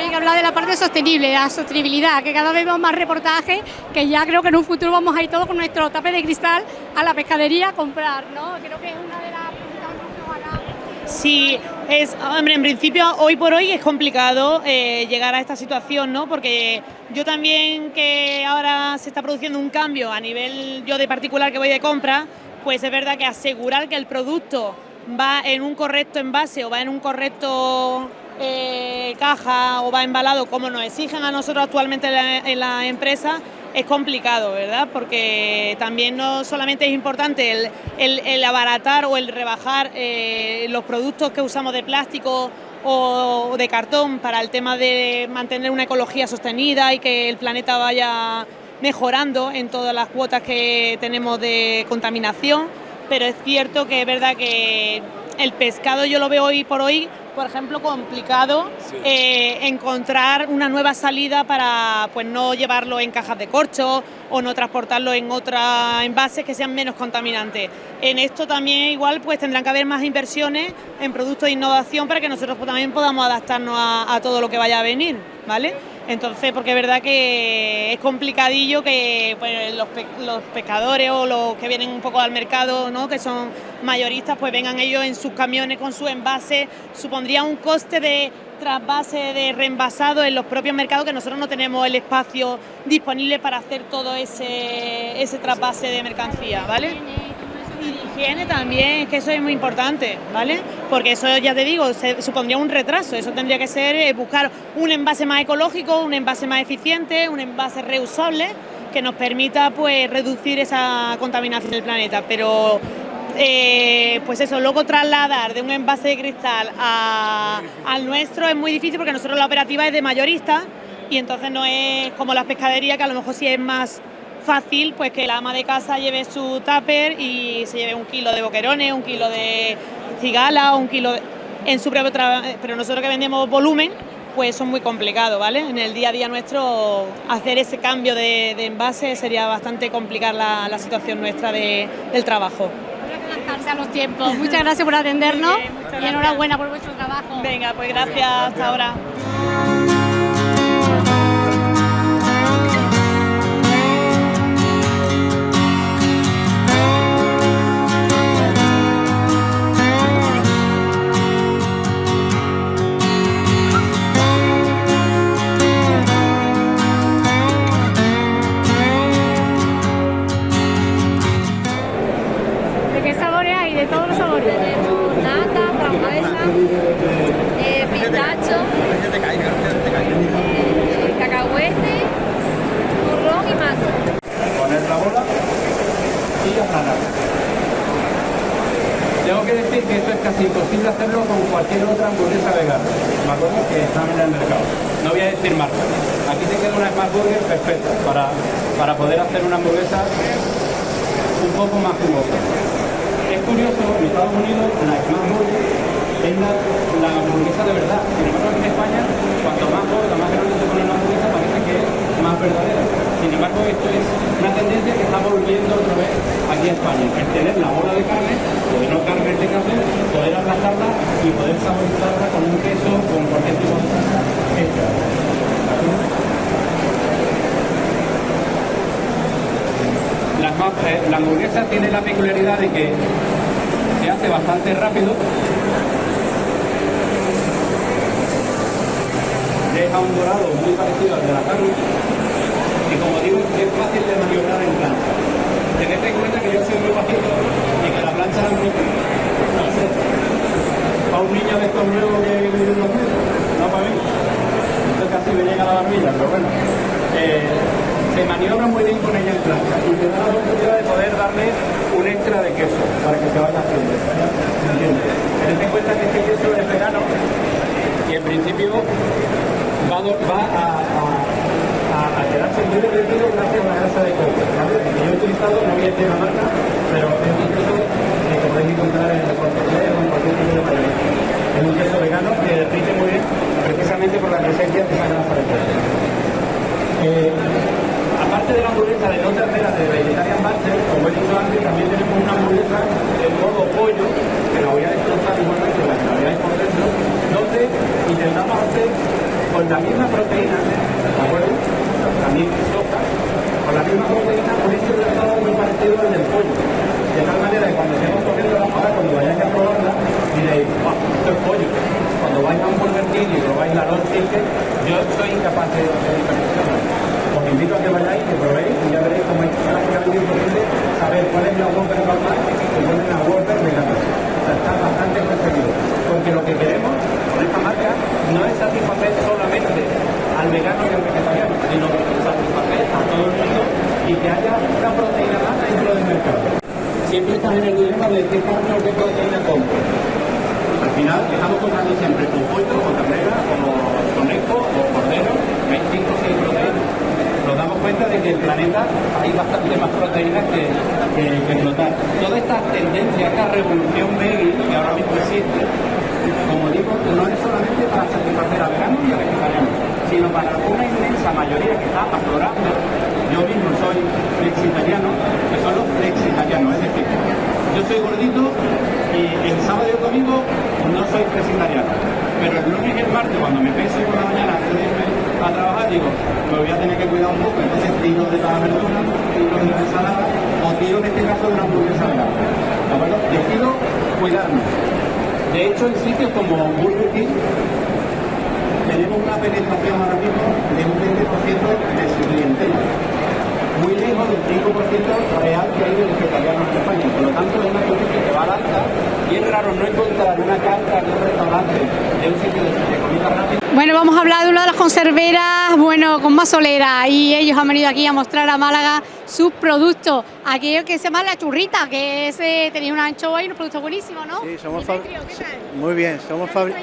También hablar de la parte sostenible, la sostenibilidad, que cada vez vemos más reportajes, que ya creo que en un futuro vamos a ir todos con nuestro tape de cristal a la pescadería a comprar, ¿no? Creo que es una de las Sí, es, hombre, en principio hoy por hoy es complicado eh, llegar a esta situación, ¿no? Porque yo también que ahora se está produciendo un cambio a nivel yo de particular que voy de compra, pues es verdad que asegurar que el producto va en un correcto envase o va en un correcto eh, caja o va embalado como nos exigen a nosotros actualmente en la, empresa, es complicado, ¿verdad? Porque también no solamente es importante el, abaratar o el rebajar eh, los productos que usamos de plástico o de cartón para el tema de mantener una ecología sostenida y que el planeta vaya mejorando en todas las cuotas que tenemos de contaminación, pero es cierto que es verdad que el pescado yo lo veo hoy por hoy, por ejemplo, complicado eh, encontrar una nueva salida para pues no llevarlo en cajas de corcho o no transportarlo en otras envases que sean menos contaminantes. En esto también igual pues tendrán que haber más inversiones en productos de innovación para que nosotros también podamos adaptarnos a, a todo lo que vaya a venir, ¿vale? Entonces, porque es verdad que es complicadillo que pues, los, pescadores o los que vienen un poco al mercado, ¿no? que son mayoristas, pues vengan ellos en sus camiones con su envase, supondría un coste de trasvase de reenvasado en los propios mercados que nosotros no tenemos el espacio disponible para hacer todo ese, ese trasvase de mercancía, ¿vale? Higiene también, que eso es muy importante, ¿vale? Porque eso ya te digo, se, supondría un retraso, eso tendría que ser eh, buscar un envase más ecológico, un envase más eficiente, un envase reusable que nos permita pues reducir esa contaminación del planeta, pero eh, pues eso, luego trasladar de un envase de cristal al nuestro es muy difícil porque nosotros la operativa es de mayorista y entonces no es como las pescaderías que a lo mejor sí es más fácil pues que la ama de casa lleve su tupper y se lleve un kilo de boquerones, un kilo de cigala, un kilo en su propio trabajo, pero nosotros que vendemos volumen, pues son muy complicado, ¿vale? En el día a día nuestro hacer ese cambio de, envase sería bastante complicar la, situación nuestra del trabajo. A los tiempos. Muchas gracias por atendernos y enhorabuena por vuestro trabajo. Venga, pues gracias, hasta ahora. Tengo que decir que esto es casi imposible hacerlo con cualquier otra hamburguesa vegana, ¿me acuerdo? Que están en el mercado. No voy a decir marca. Aquí te queda una Smart Burger perfecta para, para poder hacer una hamburguesa un poco más jugosa. Es curioso, en Estados Unidos la Smart Burger es la, la hamburguesa de verdad. Sin embargo, en España, cuanto más gorda, más grande se pone la hamburguesa, Sin embargo, esto es una tendencia que está volviendo otra vez aquí a España. El tener la bola de carne, o de no carne de café, poder aplastarla y poder saborizarla con un queso o con cualquier tipo de salsa eh, La, hamburguesa tiene la peculiaridad de que se hace bastante rápido deja un dorado muy parecido al de la carne y como digo es fácil de maniobrar en plancha. Tened en cuenta que yo soy muy bajito y que la plancha la muy no sé, para un niño de estos nuevos que viven los metros, no para mí. Esto casi me llega a la barbilla, pero bueno. Eh, se maniobra muy bien con ella en plancha y te da la oportunidad de poder darle un extra de queso para que se vaya haciendo. Tened en cuenta que este queso es vegano y en principio va, a, a, quedarse muy derretido gracias a la grasa de coco. Yo he utilizado, no voy a marca, pero es un queso que podéis encontrar en el corte o en cualquier tipo de país. Es un queso vegano que derrite muy bien precisamente por la presencia de esa grasa de. Eh, aparte de la hamburguesa de no ternera de Vegetarian Master, como he dicho antes, también tenemos una hamburguesa de modo pollo, que la voy a destrozar igualmente la que la veáis por dentro, donde intentamos hacer con la misma proteína, ¿de acuerdo? También soja, con la misma proteína, este resultado muy parecido al del pollo. De tal manera que cuando estemos comiendo la ahora, cuando vayáis a probarla, diréis, ¡ah, esto es pollo! Cuando vais a un Burger King y probáis la Long Chicken, yo soy incapaz de. Os invito a que vayáis, que probéis y ya veréis cómo es prácticamente imposible saber cuál es la Whopper normal y cuál es la Whopper. O sea, está bastante conseguido. Porque lo que queremos esta marca no es satisfacer solamente al vegano y al vegetariano, sino satisfacer a todo el mundo y que haya una proteína más dentro del mercado. Siempre estás en el dilema de qué carne o proteína compro. Al final estamos comprando siempre con pollo, con ternera, con conejo o cordero, hay 5 o 6 proteínas. Nos damos cuenta de que el planeta hay bastante más proteínas que, que, que explotar. Toda esta tendencia, esta revolución veggie que ahora mismo existe, como digo, no es solamente para satisfacer a veganos y a vegetarianos, sino para una inmensa mayoría que está aflorando. Yo mismo soy flexitariano, que son los flexitarianos, es decir, yo soy gordito y el sábado y el domingo no soy flexitariano, pero el lunes y el martes cuando me peso por la mañana antes a trabajar, digo, me voy a tener que cuidar un poco, entonces tiro de la verdura, tiro de la ensalada, o tiro en este caso de una hamburguesa. ¿De acuerdo? Decido cuidarme. De hecho, en sitios como Burger King, tenemos una penetración ahora mismo de un 20% de su clientela. Muy lejos del 5% real que hay de vegetarianos en España. Por lo tanto, es una tendencia que va al alza y es raro no encontrar una carta de un restaurante, de un sitio de, de comida rápida. Bueno, vamos a hablar de una de las conserveras, bueno, con más solera y ellos han venido aquí a mostrar a Málaga sus productos. Aquello que se llama la churrita, que es, eh, tenía una anchoa y unos productos buenísimos, ¿no? Sí, somos Muy bien, somos, fabri-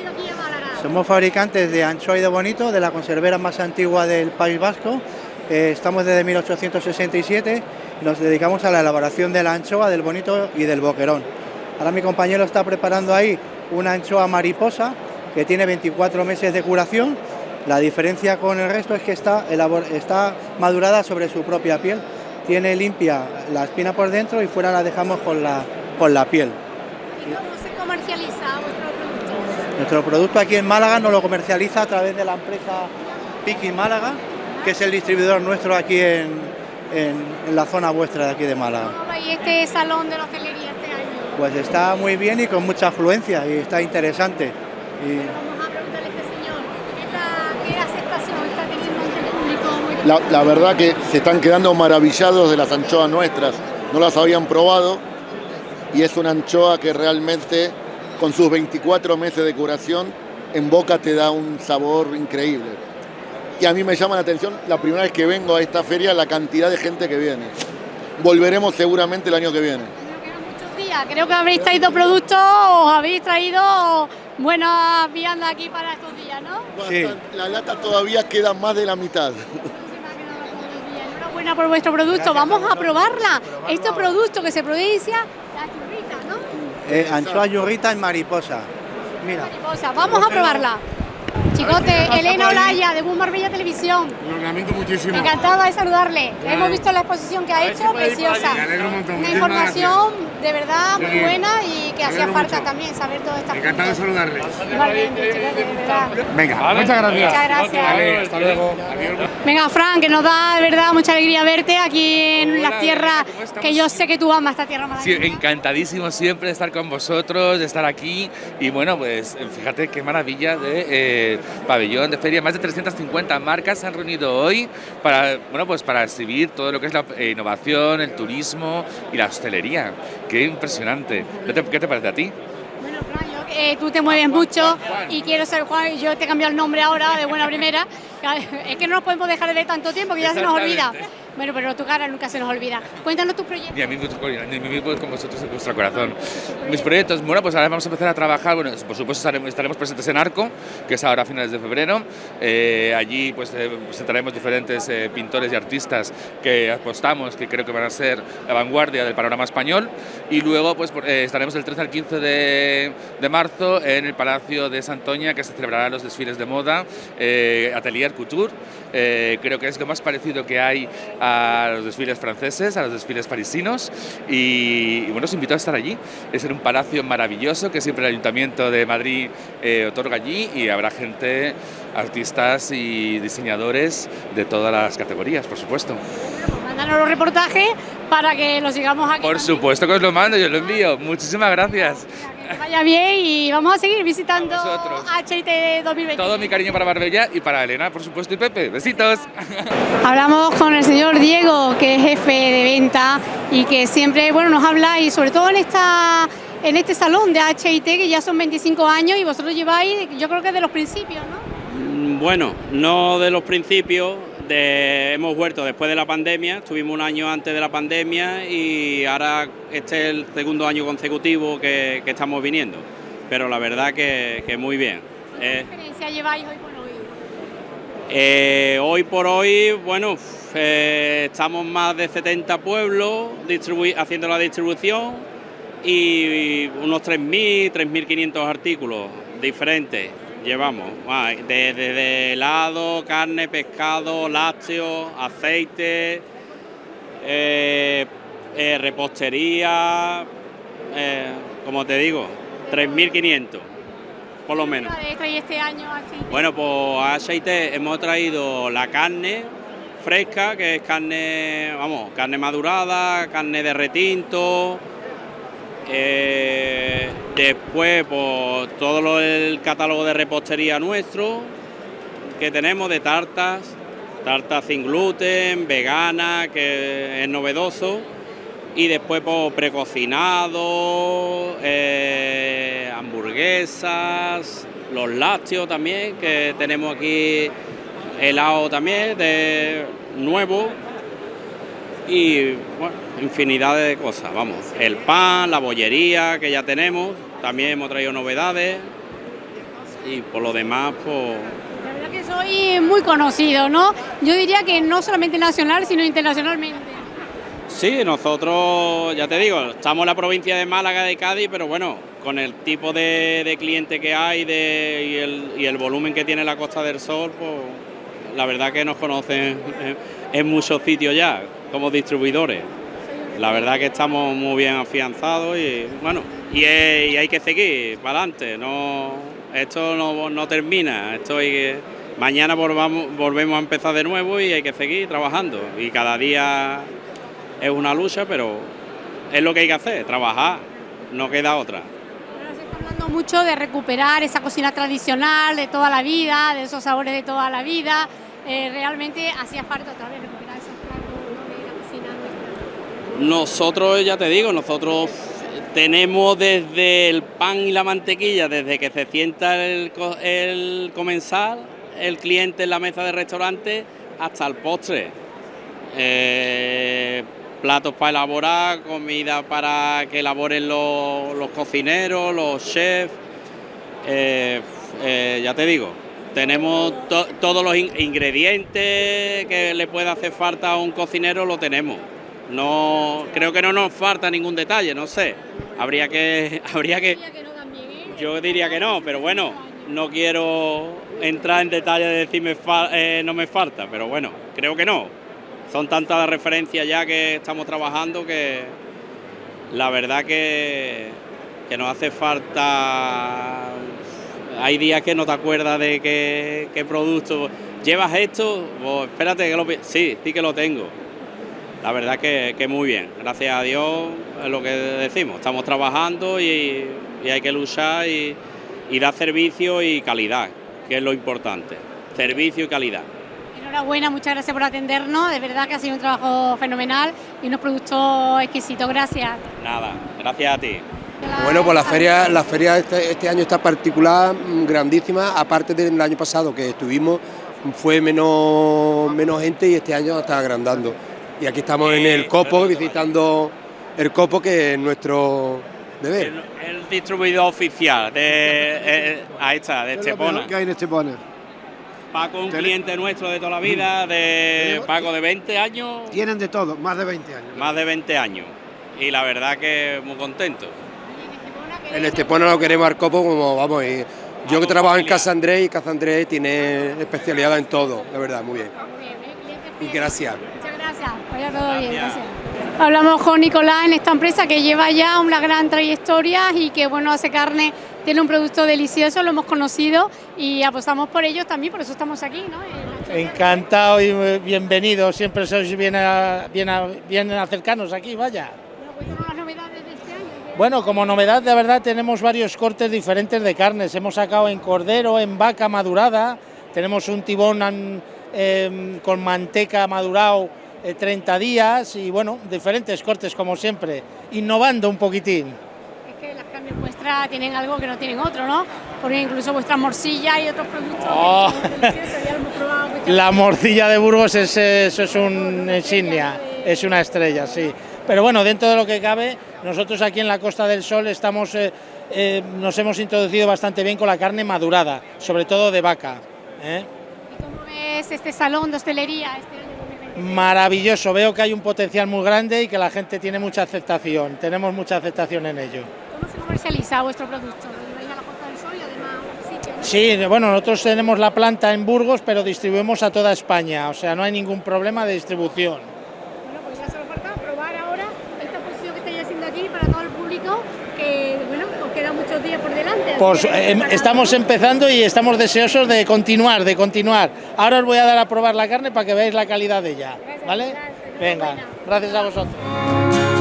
somos fabricantes de anchoa y de bonito, de la conservera más antigua del País Vasco. Eh, estamos desde 1867 y nos dedicamos a la elaboración de la anchoa, del bonito y del boquerón. Ahora mi compañero está preparando ahí una anchoa mariposa que tiene 24 meses de curación. La diferencia con el resto es que está, está madurada sobre su propia piel. Tiene limpia la espina por dentro y fuera la dejamos con la, con la piel. ¿Y cómo se comercializa vuestro producto? Nuestro producto aquí en Málaga nos lo comercializa a través de la empresa Piki Málaga, que es el distribuidor nuestro aquí en, en- en la zona vuestra de aquí de Málaga. ¿Cómo va este salón de la hostelería este año? Pues está muy bien y con mucha afluencia y está interesante. Y Vamos a preguntarle a este señor, ¿qué, es la- qué aceptación está teniendo entre el público? Muy La, la verdad que se están quedando maravillados de las anchoas nuestras. No las habían probado y es una anchoa que realmente con sus 24 meses de curación en boca te da un sabor increíble. Y a mí me llama la atención la primera vez que vengo a esta feria la cantidad de gente que viene. Volveremos seguramente el año que viene. muchos días. Creo que habréis traído productos, os habéis traído buenas viandas aquí para estos días, ¿no? Bueno, La lata todavía queda más de la mitad. Enhorabuena por vuestro producto. Vamos a probarla. Este producto que se produce, la churrita, ¿no? eh, anchoa yurrita mariposa. Mira. Mariposa. Vamos a probarla. Chicote, Elena Olaya, de Boom Marbella Televisión. Lo lamento muchísimo. Encantada de saludarle. Claro. Hemos visto la exposición que ha si hecho, preciosa. Me alegro un montón. Una Muchísimas información de verdad muy bien. buena y que hacía falta mucho. también saber todas estas Encantado de saludarle. Igualmente, chicote, de verdad. Venga, muchas gracias. Muchas gracias. Vale, hasta luego. Adiós. Venga, Fran, que nos da de verdad mucha alegría verte aquí en las tierras que yo sé que tú amas, esta tierra Sí, malagueña. encantadísimo siempre de estar con vosotros, de estar aquí y bueno, pues fíjate qué maravilla de eh, pabellón, de feria, más de 350 marcas se han reunido hoy para, bueno, pues para exhibir todo lo que es la eh, innovación, el turismo y la hostelería. Qué impresionante. ¿Qué te, parece a ti? Eh, tú te mueves mucho y quiero ser Juan, y yo te cambio el nombre ahora de buena primera. <laughs> Es que no nos podemos dejar de ver tanto tiempo que ya se nos olvida. Bueno, pero tu cara nunca se nos olvida. Cuéntanos tus proyectos. Y a mí, y a mí, con vosotros en vuestro corazón. Mis proyectos, bueno, pues ahora vamos a empezar a trabajar, bueno, por supuesto estaremos presentes en Arco, que es ahora a finales de febrero. Eh, allí pues eh, presentaremos diferentes eh, pintores y artistas que apostamos, que creo que van a ser la vanguardia del panorama español. Y luego pues eh, estaremos del 13 al 15 de, de marzo en el Palacio de Santoña, que se celebrarán los desfiles de moda, eh, Atelier Couture. Eh, creo que es lo más parecido que hay a los desfiles franceses, a los desfiles parisinos y, y bueno, os invito a estar allí. Es en un palacio maravilloso que siempre el Ayuntamiento de Madrid otorga allí y habrá gente, artistas y diseñadores de todas las categorías, por supuesto. Mándanos los reportajes para que los sigamos aquí. Por supuesto que os lo mando, yo lo envío. Muchísimas gracias. Que vaya bien y vamos a seguir visitando HIT 2020. Todo mi cariño para Marbella y para Elena, por supuesto, y Pepe. Besitos. <laughs> Hablamos con el señor Diego, que es jefe de venta y que siempre bueno, nos habla y sobre todo en esta en este salón de HIT que ya son 25 años y vosotros lleváis, yo creo que de los principios, ¿no? Mm, Bueno, no de los principios, de- hemos vuelto después de la pandemia, estuvimos un año antes de la pandemia y ahora este es el segundo año consecutivo que, que estamos viniendo, pero la verdad que, que muy bien. ¿Qué Eh, diferencia lleváis hoy por hoy? eh, hoy por hoy, bueno, eh, estamos más de 70 pueblos haciendo la distribución y unos 3.000, 3.500 artículos diferentes llevamos. Ah, de- Desde helado, carne, pescado, lácteos, aceite, eh, eh, repostería, eh, como te digo, 3.500. por lo menos. ¿Y este año Bueno, pues a HIT hemos traído la carne fresca, que es carne, vamos, carne madurada, carne de retinto. Eh, después, pues todo el catálogo de repostería nuestro que tenemos de tartas, tartas sin gluten, vegana, que es novedoso. Y después, pues precocinado, eh, hamburguesas, los lácteos también, que tenemos aquí helado también de nuevo y bueno, infinidad de cosas, vamos, el pan, la bollería que ya tenemos, también hemos traído novedades y por lo demás pues... La verdad que soy muy conocido, ¿no? Yo diría que no solamente nacional, sino internacionalmente. Sí, nosotros, ya te digo, estamos en la provincia de Málaga, de Cádiz, pero bueno, con el tipo de, cliente que hay de, y, el, y el volumen que tiene la Costa del Sol, pues la verdad que nos conocen en muchos sitios ya, como distribuidores. La verdad que estamos muy bien afianzados y bueno, y, hay que seguir para adelante, no, esto no, termina, esto mañana volvemos a empezar de nuevo y hay que seguir trabajando y cada día es una lucha, pero es lo que hay que hacer, trabajar, no queda otra hablando mucho de recuperar esa cocina tradicional de toda la vida, de esos sabores de toda la vida. Eh, realmente hacía falta otra vez recuperar esos platos de la cocina nuestra. Nosotros, ya te digo, nosotros tenemos desde el pan y la mantequilla, desde que se sienta el, comensal, el cliente en la mesa del restaurante, hasta el postre. Eh, platos para elaborar, comida para que elaboren los, cocineros, los chefs. Eh, ya te digo, tenemos todos los ingredientes que le puede hacer falta a un cocinero, lo tenemos. No, creo que no nos falta ningún detalle, no sé. Habría que, <laughs> habría que. Yo diría que no, pero bueno, no quiero entrar en detalle de decirme eh, no me falta, pero bueno, creo que no. Son tantas las referencias ya que estamos trabajando que la verdad que, que nos hace falta hay días que no te acuerdas de qué, producto. ¿Llevas esto? Pues espérate que lo... Sí, sí que lo tengo. La verdad que, que muy bien. Gracias a Dios es lo que decimos. Estamos trabajando y, hay que luchar y, dar servicio y calidad, que es lo importante. Servicio y calidad. Enhorabuena, muchas gracias por atendernos. De verdad que ha sido un trabajo fenomenal y unos productos exquisitos. Gracias. Nada, gracias a ti. Bueno, pues la feria, la feria este, este, año está particular, mm, grandísima, aparte del año pasado que estuvimos, fue menos, menos gente y este año está agrandando. Y aquí estamos en el Copo, visitando el Copo, que es nuestro deber. El, distribuidor oficial de, eh, ahí está, de Estepona. ¿Qué hay en Estepona? Paco, un cliente nuestro de toda la vida, de Paco de 20 años. Tienen de todo, más de 20 años. Más de 20 años. Y la verdad que muy contento. En Estepona lo queremos al copo como vamos. Y yo que trabajo en Casa Andrés y Casa Andrés tiene especialidad en todo, de verdad, muy bien. Y gracias. Gracias. Vaya todo bien, gracias. Hablamos con Nicolás en esta empresa que lleva ya una gran trayectoria y que bueno hace carne, tiene un producto delicioso, lo hemos conocido y apostamos por ellos también, por eso estamos aquí, ¿no? Encantado y bienvenido, siempre sois bien, a, bien, a, bien cercanos aquí, vaya. Bueno, como novedad de verdad tenemos varios cortes diferentes de carnes. Hemos sacado en cordero, en vaca madurada, tenemos un tibón em, con manteca madurado 30 eh, días y bueno, diferentes cortes como siempre, innovando un poquitín. Es que las carnes vuestras tienen algo que no tienen otro, ¿no? Porque incluso vuestra morcilla y otros productos oh. La morcilla de Burgos es, eso es una insignia, es una estrella, sí. Pero bueno, dentro de lo que cabe, nosotros aquí en la Costa del Sol estamos, eh, eh, nos hemos introducido bastante bien con la carne madurada, sobre todo de vaca. ¿eh? ¿Y cómo ves este salón de hostelería este Maravilloso, veo que hay un potencial muy grande y que la gente tiene mucha aceptación, tenemos mucha aceptación en ello. ¿Cómo se comercializa vuestro producto? Sí, bueno, nosotros tenemos la planta en Burgos, pero distribuimos a toda España, o sea, no hay ningún problema de distribución. que bueno, os quedan muchos días por delante. Pues em, estamos empezando y estamos deseosos de continuar, de continuar. Ahora os voy a dar a probar la carne para que veáis la calidad de ella, ¿vale? Venga, gracias a vosotros.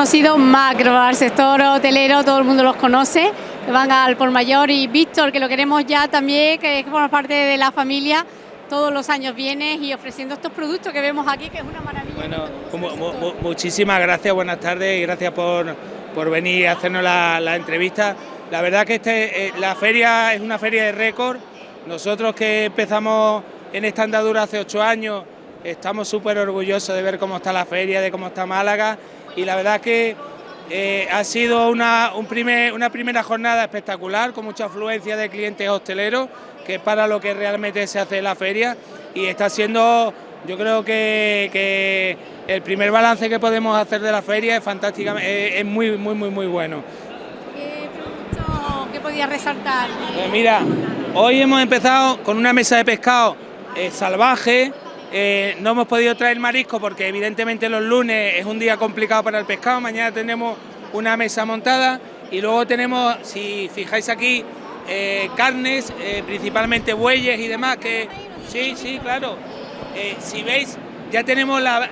Años y es muy conocido Macro, al sector hotelero, todo el mundo los conoce, que van al por mayor y Víctor, que lo queremos ya también, que forma parte de la familia, todos los años vienes y ofreciendo estos productos que vemos aquí, que es una maravilla. Bueno, mu- muchísimas gracias, buenas tardes y gracias por, por venir a hacernos la, la entrevista. La verdad que este, eh, la feria es una feria de récord. Nosotros que empezamos en esta andadura hace ocho años, estamos súper orgullosos de ver cómo está la feria, de cómo está Málaga y la verdad que eh, ha sido una, un primer- una primera jornada espectacular con mucha afluencia de clientes hosteleros, que es para lo que realmente se hace la feria y está siendo, yo creo que, que el primer balance que podemos hacer de la feria es fantásticamente, es, es muy, muy, muy, muy bueno. ¿Qué podía resaltar? Pues mira, hoy hemos empezado con una mesa de pescado eh, salvaje. Eh, no hemos podido traer marisco porque evidentemente los lunes es un día complicado para el pescado. Mañana tenemos una mesa montada y luego tenemos, si fijáis aquí, eh, carnes, eh, principalmente bueyes y demás. Que sí, sí, claro. Si veis, ya tenemos la,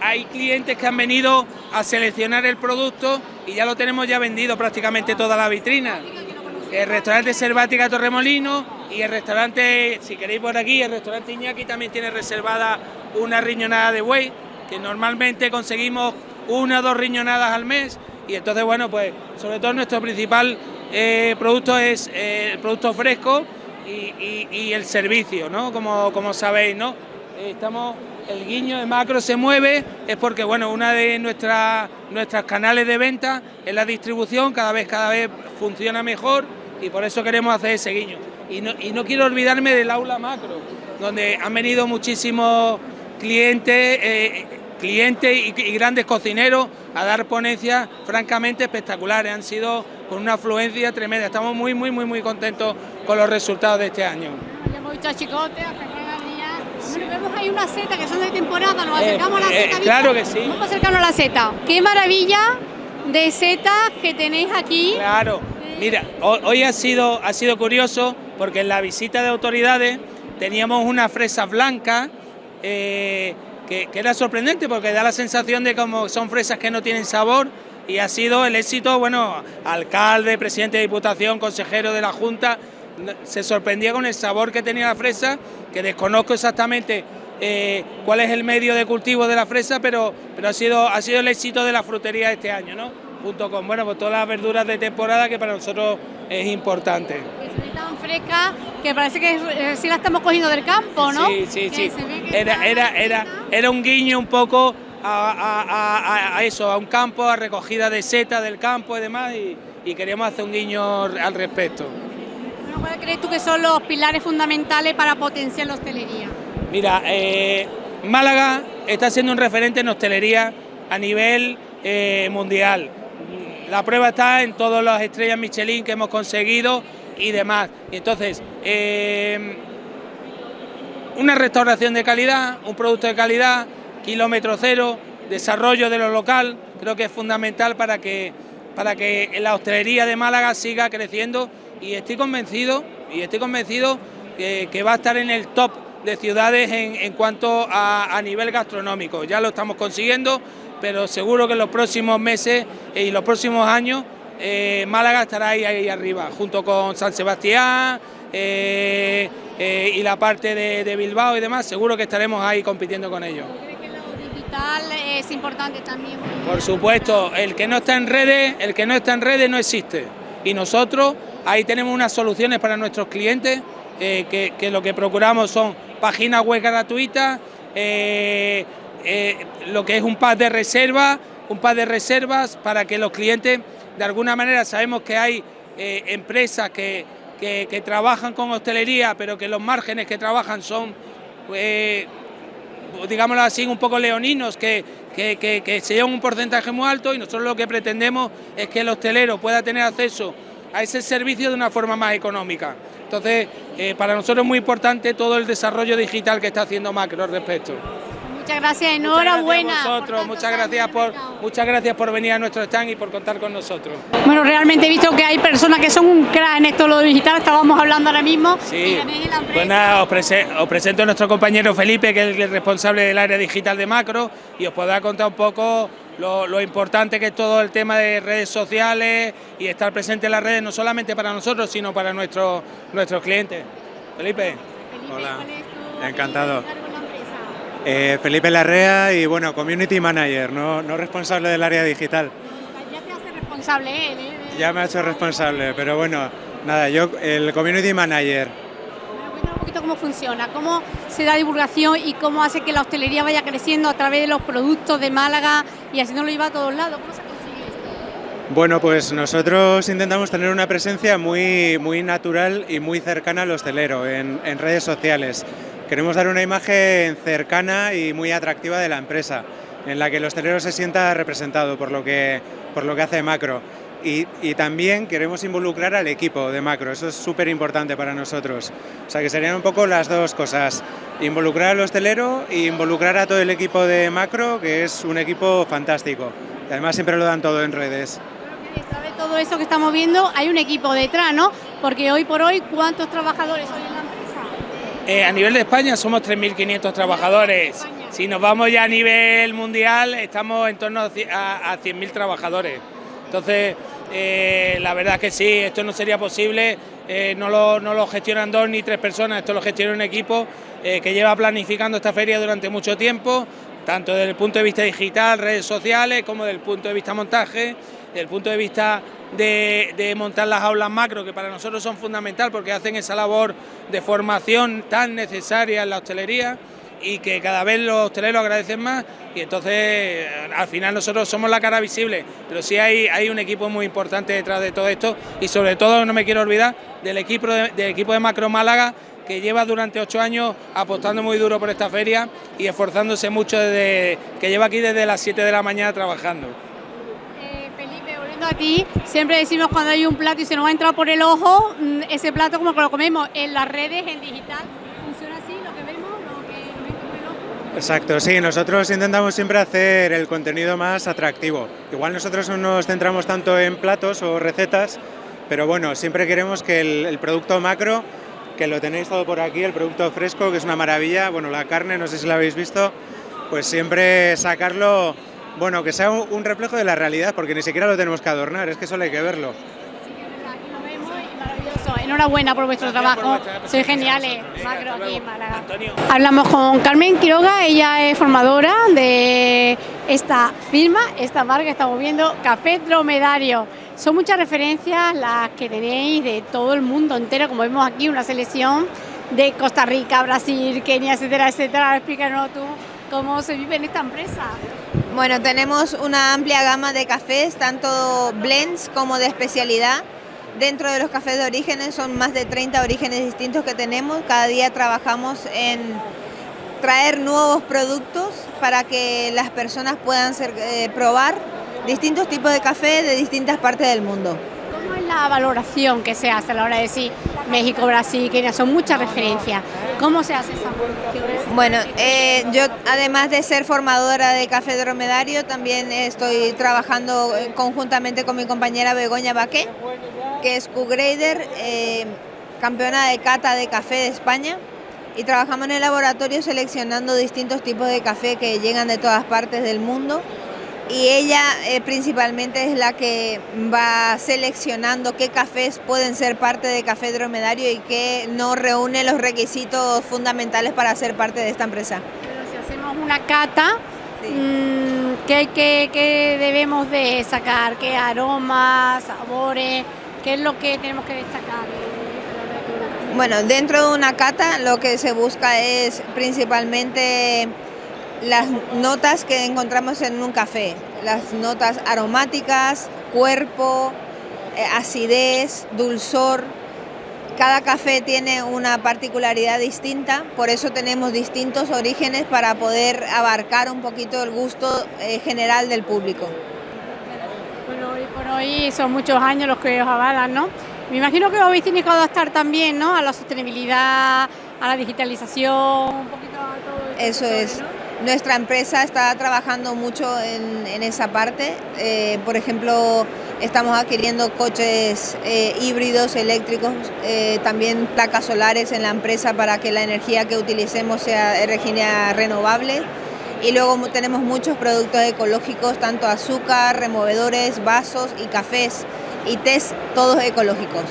hay clientes que han venido a seleccionar el producto y ya lo tenemos ya vendido prácticamente toda la vitrina. El restaurante Selvática Torremolino y el restaurante, si queréis por aquí, el restaurante Iñaki también tiene reservada una riñonada de buey, que normalmente conseguimos una o dos riñonadas al mes y entonces bueno, pues sobre todo nuestro principal eh, producto es eh, el producto fresco y, y- el servicio, ¿no? Como, como sabéis, ¿no? Estamos, el guiño de macro se mueve, es porque bueno, una de nuestras nuestros canales de venta es la distribución, cada vez, cada vez funciona mejor y por eso queremos hacer ese guiño. Y no, y no quiero olvidarme del aula macro, donde han venido muchísimos clientes, eh, clientes y, y grandes cocineros a dar ponencias francamente espectaculares. Han sido con una afluencia tremenda. Estamos muy, muy, muy, muy contentos con los resultados de este año. Bueno, vemos ahí una seta que son de temporada, nos Eh, acercamos a la eh, seta. claro que sí. Vamos a acercarnos a la seta. Qué maravilla de setas que tenéis aquí. Claro, mira, ho- hoy ha sido, ha sido curioso porque en la visita de autoridades teníamos una fresa blanca eh, que, que era sorprendente porque da la sensación de como son fresas que no tienen sabor y ha sido el éxito, bueno, alcalde, presidente de diputación, consejero de la Junta, se sorprendía con el sabor que tenía la fresa, que desconozco exactamente eh, cuál es el medio de cultivo de la fresa, pero, pero ha, sido, ha sido el éxito de la frutería este año, ¿no? Junto con bueno, pues todas las verduras de temporada que para nosotros es importante. Tan fresca que parece que eh, sí la estamos cogiendo del campo, ¿no? Sí, sí, sí. Era, era, era, era un guiño un poco a, a- a- a eso, a un campo, a recogida de seta del campo y demás, y, y queríamos hacer un guiño al respecto. ¿Cuáles crees tú que son los pilares fundamentales para potenciar la hostelería? Mira, eh, Málaga está siendo un referente en hostelería a nivel eh, mundial. La prueba está en todas las estrellas Michelin que hemos conseguido y demás. Entonces, eh, una restauración de calidad, un producto de calidad, kilómetro cero, desarrollo de lo local, creo que es fundamental para que, para que la hostelería de Málaga siga creciendo y estoy convencido, y estoy convencido que, que va a estar en el top de ciudades en, en cuanto a, a nivel gastronómico. Ya lo estamos consiguiendo, pero seguro que en los próximos meses y los próximos años eh, Málaga estará ahí, ahí arriba, junto con San Sebastián eh, eh, y la parte de, de Bilbao y demás, seguro que estaremos ahí compitiendo con ellos. Digital es importante también. Por supuesto, el que no está en redes, el que no está en redes no existe. Y nosotros ahí tenemos unas soluciones para nuestros clientes, eh, que, lo que procuramos son páginas web gratuitas, eh, eh, lo que es un pack de reserva, un pack de reservas para que los clientes, de alguna manera, sabemos que hay empresas que, que- trabajan con hostelería, pero que los márgenes que trabajan son digámoslo así, un poco leoninos, que, que, se llevan un porcentaje muy alto y nosotros lo que pretendemos es que el hostelero pueda tener acceso a ese servicio de una forma más económica. Entonces, eh, para nosotros es muy importante todo el desarrollo digital que está haciendo Macro al respecto. Muchas gracias, enhorabuena. Muchas gracias, muchas gracias por muchas gracias por venir a nuestro stand y por contar con nosotros. Bueno, realmente he visto que hay personas que son un crack en esto lo digital, estábamos hablando ahora mismo. Sí. Pues nada, os, presento a nuestro compañero Felipe, que es el responsable del área digital de Macro, y os podrá contar un poco lo, importante que es todo el tema de redes sociales y estar presente en las redes, no solamente para nosotros, sino para nuestros nuestros clientes. Felipe. Hola, encantado. Eh, Felipe Larrea y bueno, Community Manager, no, no responsable del área digital. Ya te hace responsable él, ¿eh? Ya me ha hecho responsable, pero bueno, nada, yo el Community Manager. Bueno, un poquito cómo funciona, cómo se da divulgación y cómo hace que la hostelería vaya creciendo a través de los productos de Málaga y así no lo lleva a todos lados. ¿Cómo se consigue esto? Bueno, pues nosotros intentamos tener una presencia muy, muy natural y muy cercana al hostelero en, en redes sociales. Queremos dar una imagen cercana y muy atractiva de la empresa, en la que el hostelero se sienta representado por lo que, por lo que hace Macro. Y, también queremos involucrar al equipo de Macro, eso es súper importante para nosotros. O sea que serían un poco las dos cosas, involucrar al hostelero e involucrar a todo el equipo de Macro, que es un equipo fantástico. Y además siempre lo dan todo en redes. Detrás de todo eso que estamos viendo hay un equipo detrás, ¿no? Porque hoy por hoy, ¿cuántos trabajadores hay en la eh, a nivel de España somos 3.500 trabajadores. Si nos vamos ya a nivel mundial, estamos en torno a 100.000 trabajadores. Entonces, eh, la verdad que sí, esto no sería posible, eh, no, lo, gestionan dos ni tres personas, esto lo gestiona un equipo que lleva planificando esta feria durante mucho tiempo, tanto desde el punto de vista digital, redes sociales, como desde el punto de vista montaje, desde el punto de vista de, montar las aulas macro, que para nosotros son fundamental porque hacen esa labor de formación tan necesaria en la hostelería y que cada vez los hosteleros agradecen más y entonces al final nosotros somos la cara visible, pero sí hay, hay un equipo muy importante detrás de todo esto y sobre todo no me quiero olvidar del equipo de, del equipo de Macro Málaga que lleva durante ocho años apostando muy duro por esta feria y esforzándose mucho desde que lleva aquí desde las 7 de la mañana trabajando aquí, siempre decimos cuando hay un plato y se nos va a entrar por el ojo, mm, ese plato como que lo comemos en las redes, en digital, funciona así, lo que vemos, lo que vemos por el ojo. Exacto, sí, nosotros intentamos siempre hacer el contenido más atractivo. Igual nosotros no nos centramos tanto en platos o recetas, pero bueno, siempre queremos que el, el producto macro, que lo tenéis todo por aquí, el producto fresco, que es una maravilla, bueno, la carne, no sé si la habéis visto, pues siempre sacarlo bueno, que sea un reflejo de la realidad, porque ni siquiera lo tenemos que adornar, es que solo hay que verlo. Enhorabuena por vuestro trabajo, sois geniales, Macro aquí en Málaga. Hablamos con Carmen Quiroga, ella es formadora de esta firma, esta marca que estamos viendo, Café Dromedario. Son muchas referencias las que tenéis de todo el mundo entero, como vemos aquí, una selección de Costa Rica, Brasil, Kenia, etcétera, etcétera. Explícanos tú cómo se vive en esta empresa. Bueno, tenemos una amplia gama de cafés, tanto blends como de especialidad. Dentro de los cafés de orígenes son más de 30 orígenes distintos que tenemos. Cada día trabajamos en traer nuevos productos para que las personas puedan eh, probar distintos tipos de café de distintas partes del mundo. ¿Cómo es la valoración que se hace a la hora de decir México, Brasil, Kenia? Son muchas referencias. ¿Cómo se hace esa Bueno, eh, yo además de ser formadora de Café Dromedario, también estoy trabajando conjuntamente con mi compañera Begoña Baqué, que es Q-Grader, eh, campeona de cata de café de España. Y trabajamos en el laboratorio seleccionando distintos tipos de café que llegan de todas partes del mundo y ella eh, principalmente es la que va seleccionando qué cafés pueden ser parte de Café Dromedario y qué no reúne los requisitos fundamentales para ser parte de esta empresa. si hacemos una cata, mm, ¿qué, debemos de sacar? ¿Qué aromas, sabores? ¿Qué es lo que tenemos que destacar? Bueno, dentro de una cata lo que se busca es principalmente las notas que encontramos en un café, las notas aromáticas, cuerpo, eh, acidez, dulzor, cada café tiene una particularidad distinta, por eso tenemos distintos orígenes para poder abarcar un poquito el gusto eh, general del público. Bueno, hoy por hoy son muchos años los que os avalan, ¿no? Me imagino que os habéis tenido que adaptar también, ¿no? A la sostenibilidad, a la digitalización, un poquito a todo. Eso es. Nuestra empresa está trabajando mucho en, esa parte. Eh, por ejemplo, estamos adquiriendo coches eh, híbridos, eléctricos, eh, también placas solares en la empresa para que la energía que utilicemos sea energía renovable. Y luego tenemos muchos productos ecológicos, tanto azúcar, removedores, vasos y cafés y tés, todos ecológicos.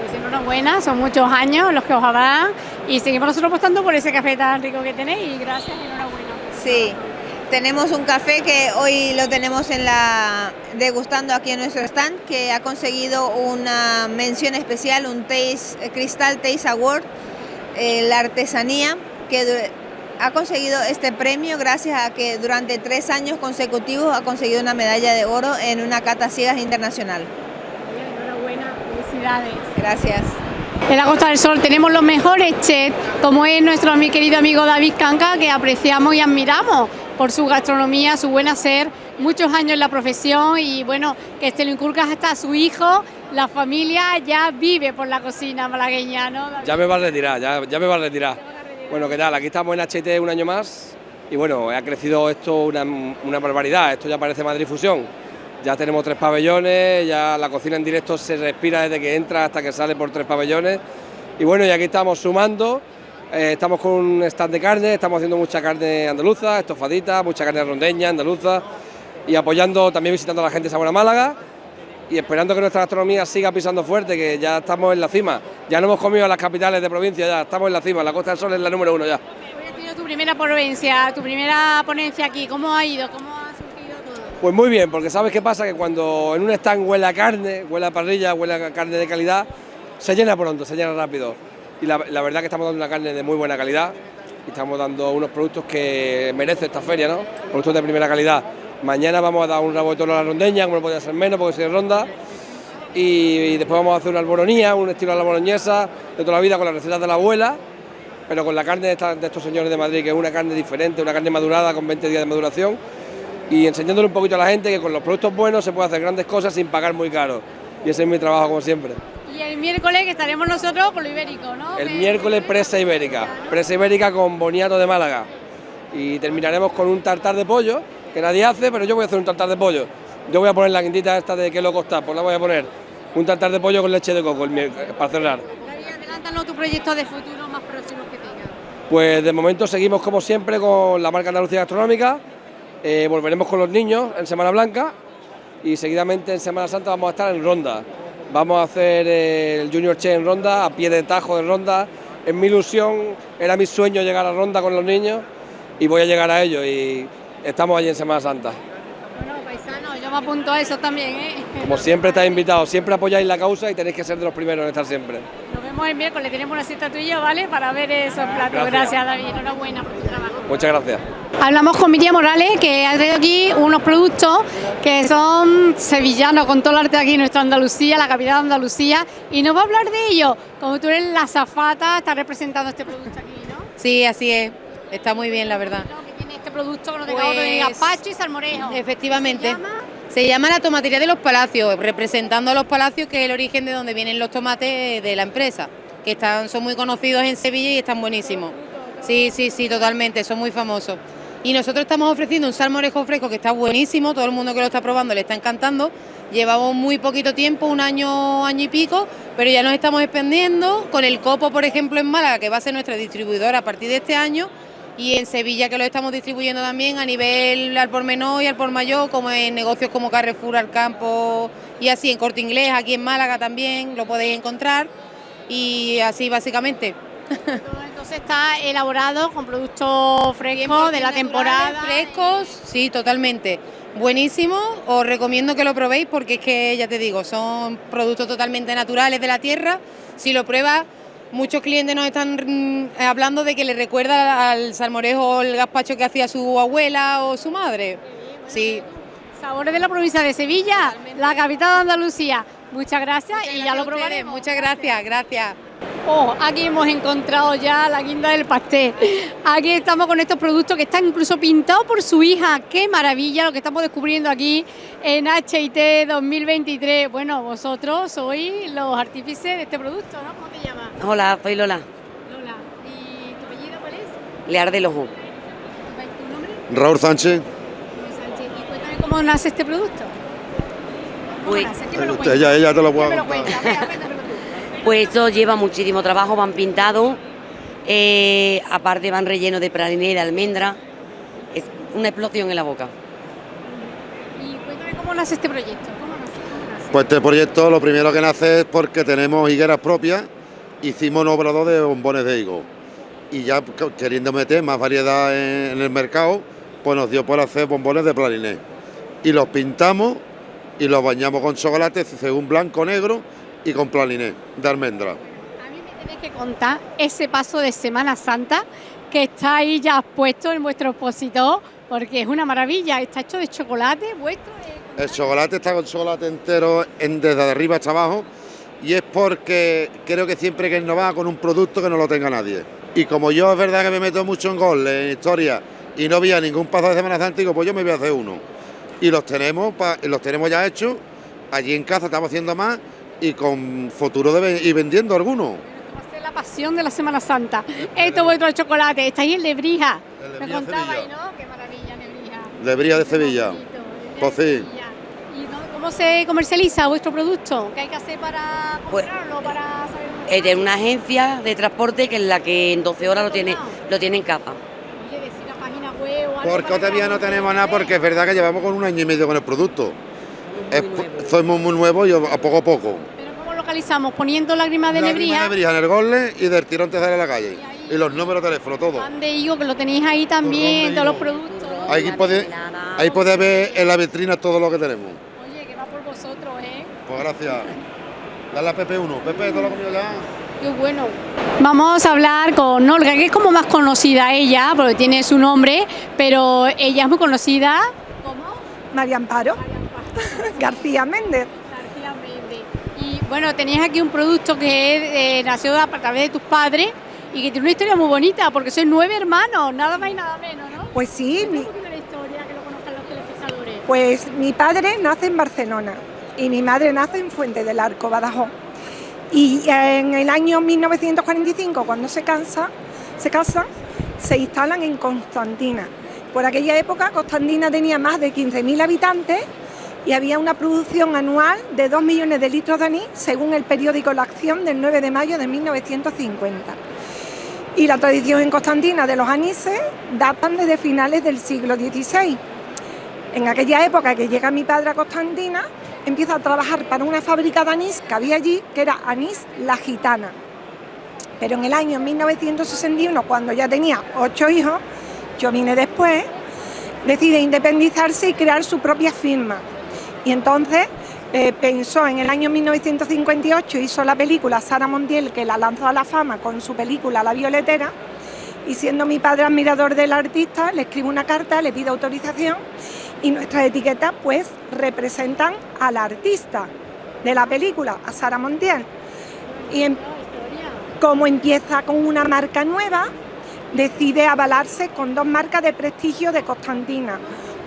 Pues enhorabuena, son muchos años los que os habrán y seguimos nosotros apostando por ese café tan rico que tenéis y gracias y enhorabuena. Sí, tenemos un café que hoy lo tenemos en la degustando aquí en nuestro stand que ha conseguido una mención especial, un Taste, Crystal Taste Award, eh, la artesanía que ha conseguido este premio gracias a que durante tres años consecutivos ha conseguido una medalla de oro en una cata ciegas internacional. Enhorabuena, felicidades. Gracias. En la Costa del Sol tenemos los mejores chefs, como es nuestro mi querido amigo David Canca, que apreciamos y admiramos por su gastronomía, su buen hacer, muchos años en la profesión y bueno, que este lo inculca hasta su hijo, la familia ya vive por la cocina malagueña, ¿no? Ya me va a retirar, ya, ya me va a retirar. Bueno, ¿qué tal? Aquí estamos en HT un año más y bueno, ha crecido esto una, una barbaridad, esto ya parece Madrid Fusión ya tenemos tres pabellones, ya la cocina en directo se respira desde que entra hasta que sale por tres pabellones. Y bueno, y aquí estamos sumando, eh, estamos con un stand de carne, estamos haciendo mucha carne andaluza, estofadita, mucha carne rondeña, andaluza, y apoyando, también visitando a la gente de Sabor Málaga, y esperando que nuestra gastronomía siga pisando fuerte, que ya estamos en la cima. Ya no hemos comido a las capitales de provincia, ya estamos en la cima, la Costa del Sol es la número uno ya. Hoy has tu primera provincia, tu primera ponencia aquí, ¿cómo ha ido? ¿Cómo pues muy bien, porque sabes qué pasa, que cuando en un stand huele a carne, huele a parrilla, huele a carne de calidad, se llena pronto, se llena rápido. Y la, verdad que estamos dando una carne de muy buena calidad y estamos dando unos productos que merece esta feria, ¿no? Productos de primera calidad. Mañana vamos a dar un rabo de toro a la rondeña, como no podía ser menos porque soy ronda. Y, después vamos a hacer una alboronía, un estilo a la boloñesa de toda la vida con las recetas de la abuela, pero con la carne de, de estos señores de Madrid, que es una carne diferente, una carne madurada con 20 días de maduración y enseñándole un poquito a la gente que con los productos buenos se puede hacer grandes cosas sin pagar muy caro. Y ese es mi trabajo como siempre. Y el miércoles que estaremos nosotros con lo ibérico, ¿no? El miércoles presa ibérica, presa ibérica con boniato de Málaga. Y terminaremos con un tartar de pollo, que nadie hace, pero yo voy a hacer un tartar de pollo. Yo voy a poner la quintita esta de que lo costa, pues la voy a poner. Un tartar de pollo con leche de coco para cerrar. adelántanos tu proyecto de futuro más próximos que tengas. Pues de momento seguimos como siempre con la marca Andalucía Gastronómica, eh, volveremos con los niños en Semana Blanca y seguidamente en Semana Santa vamos a estar en Ronda. Vamos a hacer eh, el Junior Che en Ronda, a pie de tajo de Ronda. Es mi ilusión, era mi sueño llegar a Ronda con los niños y voy a llegar a ellos y estamos allí en Semana Santa. Me apunto a eso también, ¿eh? Como siempre estáis invitados, siempre apoyáis la causa y tenéis que ser de los primeros en estar siempre. Nos vemos el miércoles, tenemos una cita tuya, ¿vale? Para ver esos platos. Gracias, gracias David, enhorabuena por tu trabajo. Muchas gracias. Hablamos con Miriam Morales, que ha traído aquí unos productos que son sevillanos, con todo el arte aquí en nuestra Andalucía, la capital de Andalucía, y nos va a hablar de ello. Como tú eres la zafata, estás representando este producto aquí, ¿no? Sí, así es. Está muy bien, la verdad. ¿Qué tiene este producto que nos pues, de gazpacho y salmorejo? Efectivamente. ¿Se llama? La tomatería de los palacios, representando a los palacios, que es el origen de donde vienen los tomates de la empresa, que están, son muy conocidos en Sevilla y están buenísimos. Sí, sí, sí, totalmente, son muy famosos. Y nosotros estamos ofreciendo un salmorejo fresco que está buenísimo, todo el mundo que lo está probando le está encantando. Llevamos muy poquito tiempo, un año, año y pico, pero ya nos estamos expandiendo con el Copo, por ejemplo, en Málaga, que va a ser nuestra distribuidora a partir de este año, y en Sevilla que lo estamos distribuyendo también a nivel al por menor y al por mayor, como en negocios como Carrefour, al campo y así en Corte Inglés, aquí en Málaga también lo podéis encontrar y así básicamente. Entonces está elaborado con productos frescos de la temporada. Frescos, sí, totalmente. Buenísimo, os recomiendo que lo probéis porque es que, ya te digo, son productos totalmente naturales de la tierra. Si lo pruebas, muchos clientes nos están mm, hablando de que le recuerda al salmorejo o el gazpacho que hacía su abuela o su madre. Sí. Sabores de la provincia de Sevilla, la capital de Andalucía. Muchas gracias y ya lo probaremos. Muchas gracias, gracias. Oh, aquí hemos encontrado ya la guinda del pastel. Aquí estamos con estos productos que están incluso pintados por su hija. ¡Qué maravilla lo que estamos descubriendo aquí en HIT 2023! Bueno, vosotros sois los artífices de este producto, ¿no? ¿Cómo te llamas? Hola, soy Lola. Lola. ¿Y tu apellido cuál es? Lear del Ojo. ¿Tu nombre? Raúl Sánchez. Sánchez. ¿Y cuéntame cómo nace este producto? ¿Cómo Pues, nace? ¿Quién me lo Usted, cuenta? ella, ella te lo puedo ¿Quién me lo contar. pues esto lleva muchísimo trabajo, van pintados, eh, aparte van rellenos de praliné y de almendra. Es una explosión en la boca. Y cuéntame cómo nace este proyecto. ¿Cómo nace? ¿Cómo nace? Pues este proyecto lo primero que nace es porque tenemos higueras propias, hicimos un obrador de bombones de higo y ya queriendo meter más variedad en, en el mercado, pues nos dio por hacer bombones de praliné. Y los pintamos y los bañamos con chocolate según blanco, negro y con praliné de almendra. A mí me tenéis que contar ese paso de Semana Santa que está ahí ya puesto en vuestro expositor, porque es una maravilla. Está hecho de chocolate vuestro. eh, El chocolate está con chocolate entero en- desde arriba hasta abajo y es porque creo que siempre hay que innovar con un producto que no lo tenga nadie. Y como yo es verdad que me meto mucho en gol, en historia, y no había ningún paso de Semana Santa, digo, pues yo me voy a hacer uno. Y los tenemos, los tenemos ya hechos, allí en casa estamos haciendo más y con futuro de y vendiendo algunos. la pasión de la Semana Santa. Esto es vuestro chocolate. Está ahí en Lebrija. Me Lebrija, contabais. ¿no? Qué maravilla, Lebrija. Lebría de Sevilla. Pues sí. ¿Y no- cómo se comercializa vuestro producto? ¿Qué hay que hacer para Pues- comprarlo? Para saber Es de una agencia de transporte que es la que en 12 horas lo tiene, lo tiene en casa. Porque todavía no tenemos nada porque es verdad que llevamos con un año y medio con el producto. Somos muy nuevos y a poco a poco. ¿Cómo localizamos? Poniendo lágrimas de Lágrima Lebrija. de Lebrija en el Gorle y del tirón te sale a la calle. Y los números de teléfono, todo. Pan de higo, que lo tenéis ahí también, todos los productos. Ahí puede, ahí puede ver en la vitrina todo lo que tenemos. Oye, que va por vosotros, ¿eh? Pues gracias. Dale a PP1. Pepe, ¿todo lo comido ya? Qué bueno. Vamos a hablar con Olga, que es como más conocida ella, porque tiene su nombre, pero ella es muy conocida. María Amparo <laughs> García Méndez. García Méndez. Y bueno, tenéis aquí un producto que eh, nació a través de tus padres y que tiene una historia muy bonita, porque sois nueve hermanos, nada más y nada menos, ¿no? Pues sí, mi- Un poquito la historia, que lo conozcan los telespectadores. pues mi padre nace en Barcelona y mi madre nace en Fuente del Arco, Badajoz. Y en el año 1945, cuando se cansa, se casan, se instalan en Constantina. Por aquella época, Constantina tenía más de 15.000 habitantes y había una producción anual de 2 millones de litros de anís, según el periódico La Acción del 9 de mayo de 1950. Y la tradición en Constantina de los anises datan desde finales del siglo XVI. En aquella época que llega mi padre a Constantina, empieza a trabajar para una fábrica de anís que había allí, que era Anís La Gitana. Pero en el año 1961, cuando ya tenía ocho hijos, yo vine después, decide independizarse y crear su propia firma. Y entonces eh, pensó en el año 1958, hizo la película Sara Montiel, que la lanzó a la fama con su película La Violetera, y siendo mi padre admirador del artista, le escribo una carta, le pido autorización y nuestras etiquetas pues representan al artista de la película, a Sara Montiel. Y como empieza con una marca nueva, decide avalarse con dos marcas de prestigio de Constantina.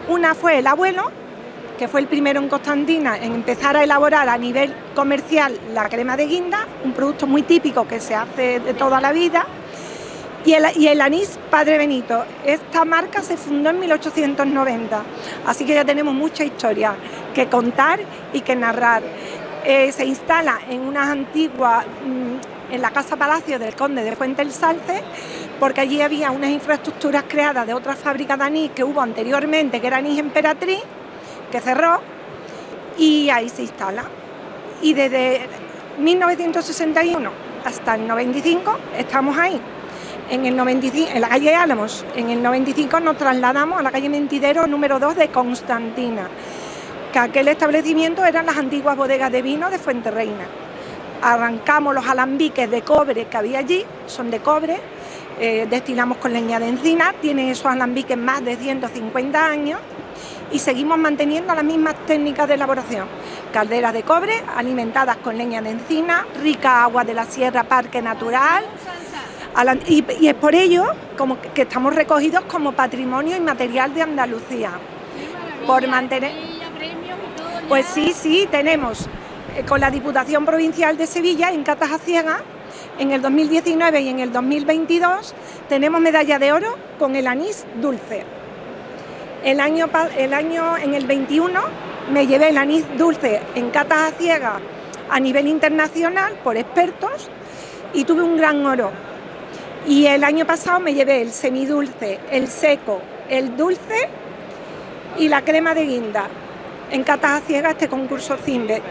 Una fue el abuelo, que fue el primero en Constantina en empezar a elaborar a nivel comercial la crema de guinda, un producto muy típico que se hace de toda la vida. Y el, anís Padre Benito. Esta marca se fundó en 1890, así que ya tenemos mucha historia que contar y que narrar. Eh, se instala en unas antiguas, mm, en la Casa Palacio del Conde de Fuente el Salce, porque allí había unas infraestructuras creadas de otras fábricas de anís que hubo anteriormente, que era Anís Emperatriz, que cerró, y ahí se instala. Y desde 1961 hasta el 95 estamos ahí. En, el 95, en la calle Álamos, en el 95 nos trasladamos a la calle Mentidero número 2 de Constantina, que aquel establecimiento eran las antiguas bodegas de vino de Fuenterreina. Arrancamos los alambiques de cobre que había allí, son de cobre, eh, destilamos con leña de encina, tienen esos alambiques más de 150 años y seguimos manteniendo las mismas técnicas de elaboración. calderas de cobre, alimentadas con leña de encina, rica agua de la sierra, parque natural. Y, es por ello como que estamos recogidos como patrimonio inmaterial de Andalucía. Por mantener... Pues sí, sí, tenemos eh, con la Diputación Provincial de Sevilla en Catas a Ciega, en el 2019 y en el 2022 tenemos medalla de oro con el anís dulce. El año, el año en el 21 me llevé el anís dulce en catas a ciega a nivel internacional por expertos y tuve un gran oro. Y el año pasado me llevé el semidulce, el seco, el dulce y la crema de guinda en catas a ciega este concurso CIMBE.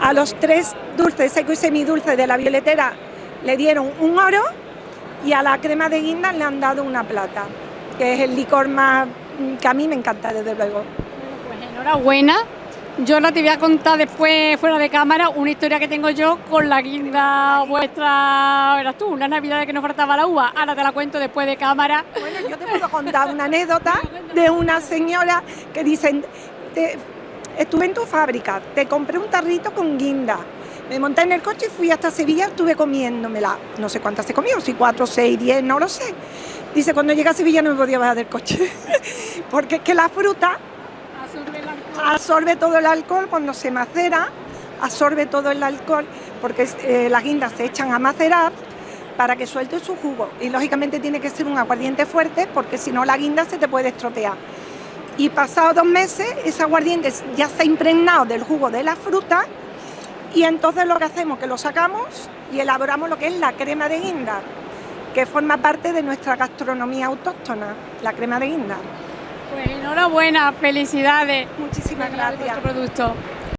A los tres dulces, seco y semidulce de la violetera le dieron un oro y a la crema de guinda le han dado una plata, que es el licor más que a mí me encanta desde luego. Pues enhorabuena. Yo no te voy a contar después, fuera de cámara, una historia que tengo yo con la guinda vuestra, verás tú, una Navidad que nos faltaba la uva. Ahora te la cuento después de cámara. Bueno, yo te puedo contar una anécdota de una señora que dicen, estuve en tu fábrica, te compré un tarrito con guinda, me monté en el coche y fui hasta Sevilla, estuve comiéndomela, no sé cuántas se comió, si cuatro, seis, diez, no lo sé. Dice, cuando llegué a Sevilla no me podía bajar del coche, <laughs> porque es que la fruta absorbe, todo el alcohol cuando se macera, absorbe todo el alcohol, porque eh, las guindas se echan a macerar para que suelte su jugo. Y lógicamente tiene que ser un aguardiente fuerte, porque si no la guinda se te puede estropear. Y pasados dos meses, ese aguardiente ya se ha impregnado del jugo de la fruta, y entonces lo que hacemos es que lo sacamos y elaboramos lo que es la crema de guinda que forma parte de nuestra gastronomía autóctona, la crema de guinda. Pues enhorabuena, felicidades. Muchísimas gracias. Por producto.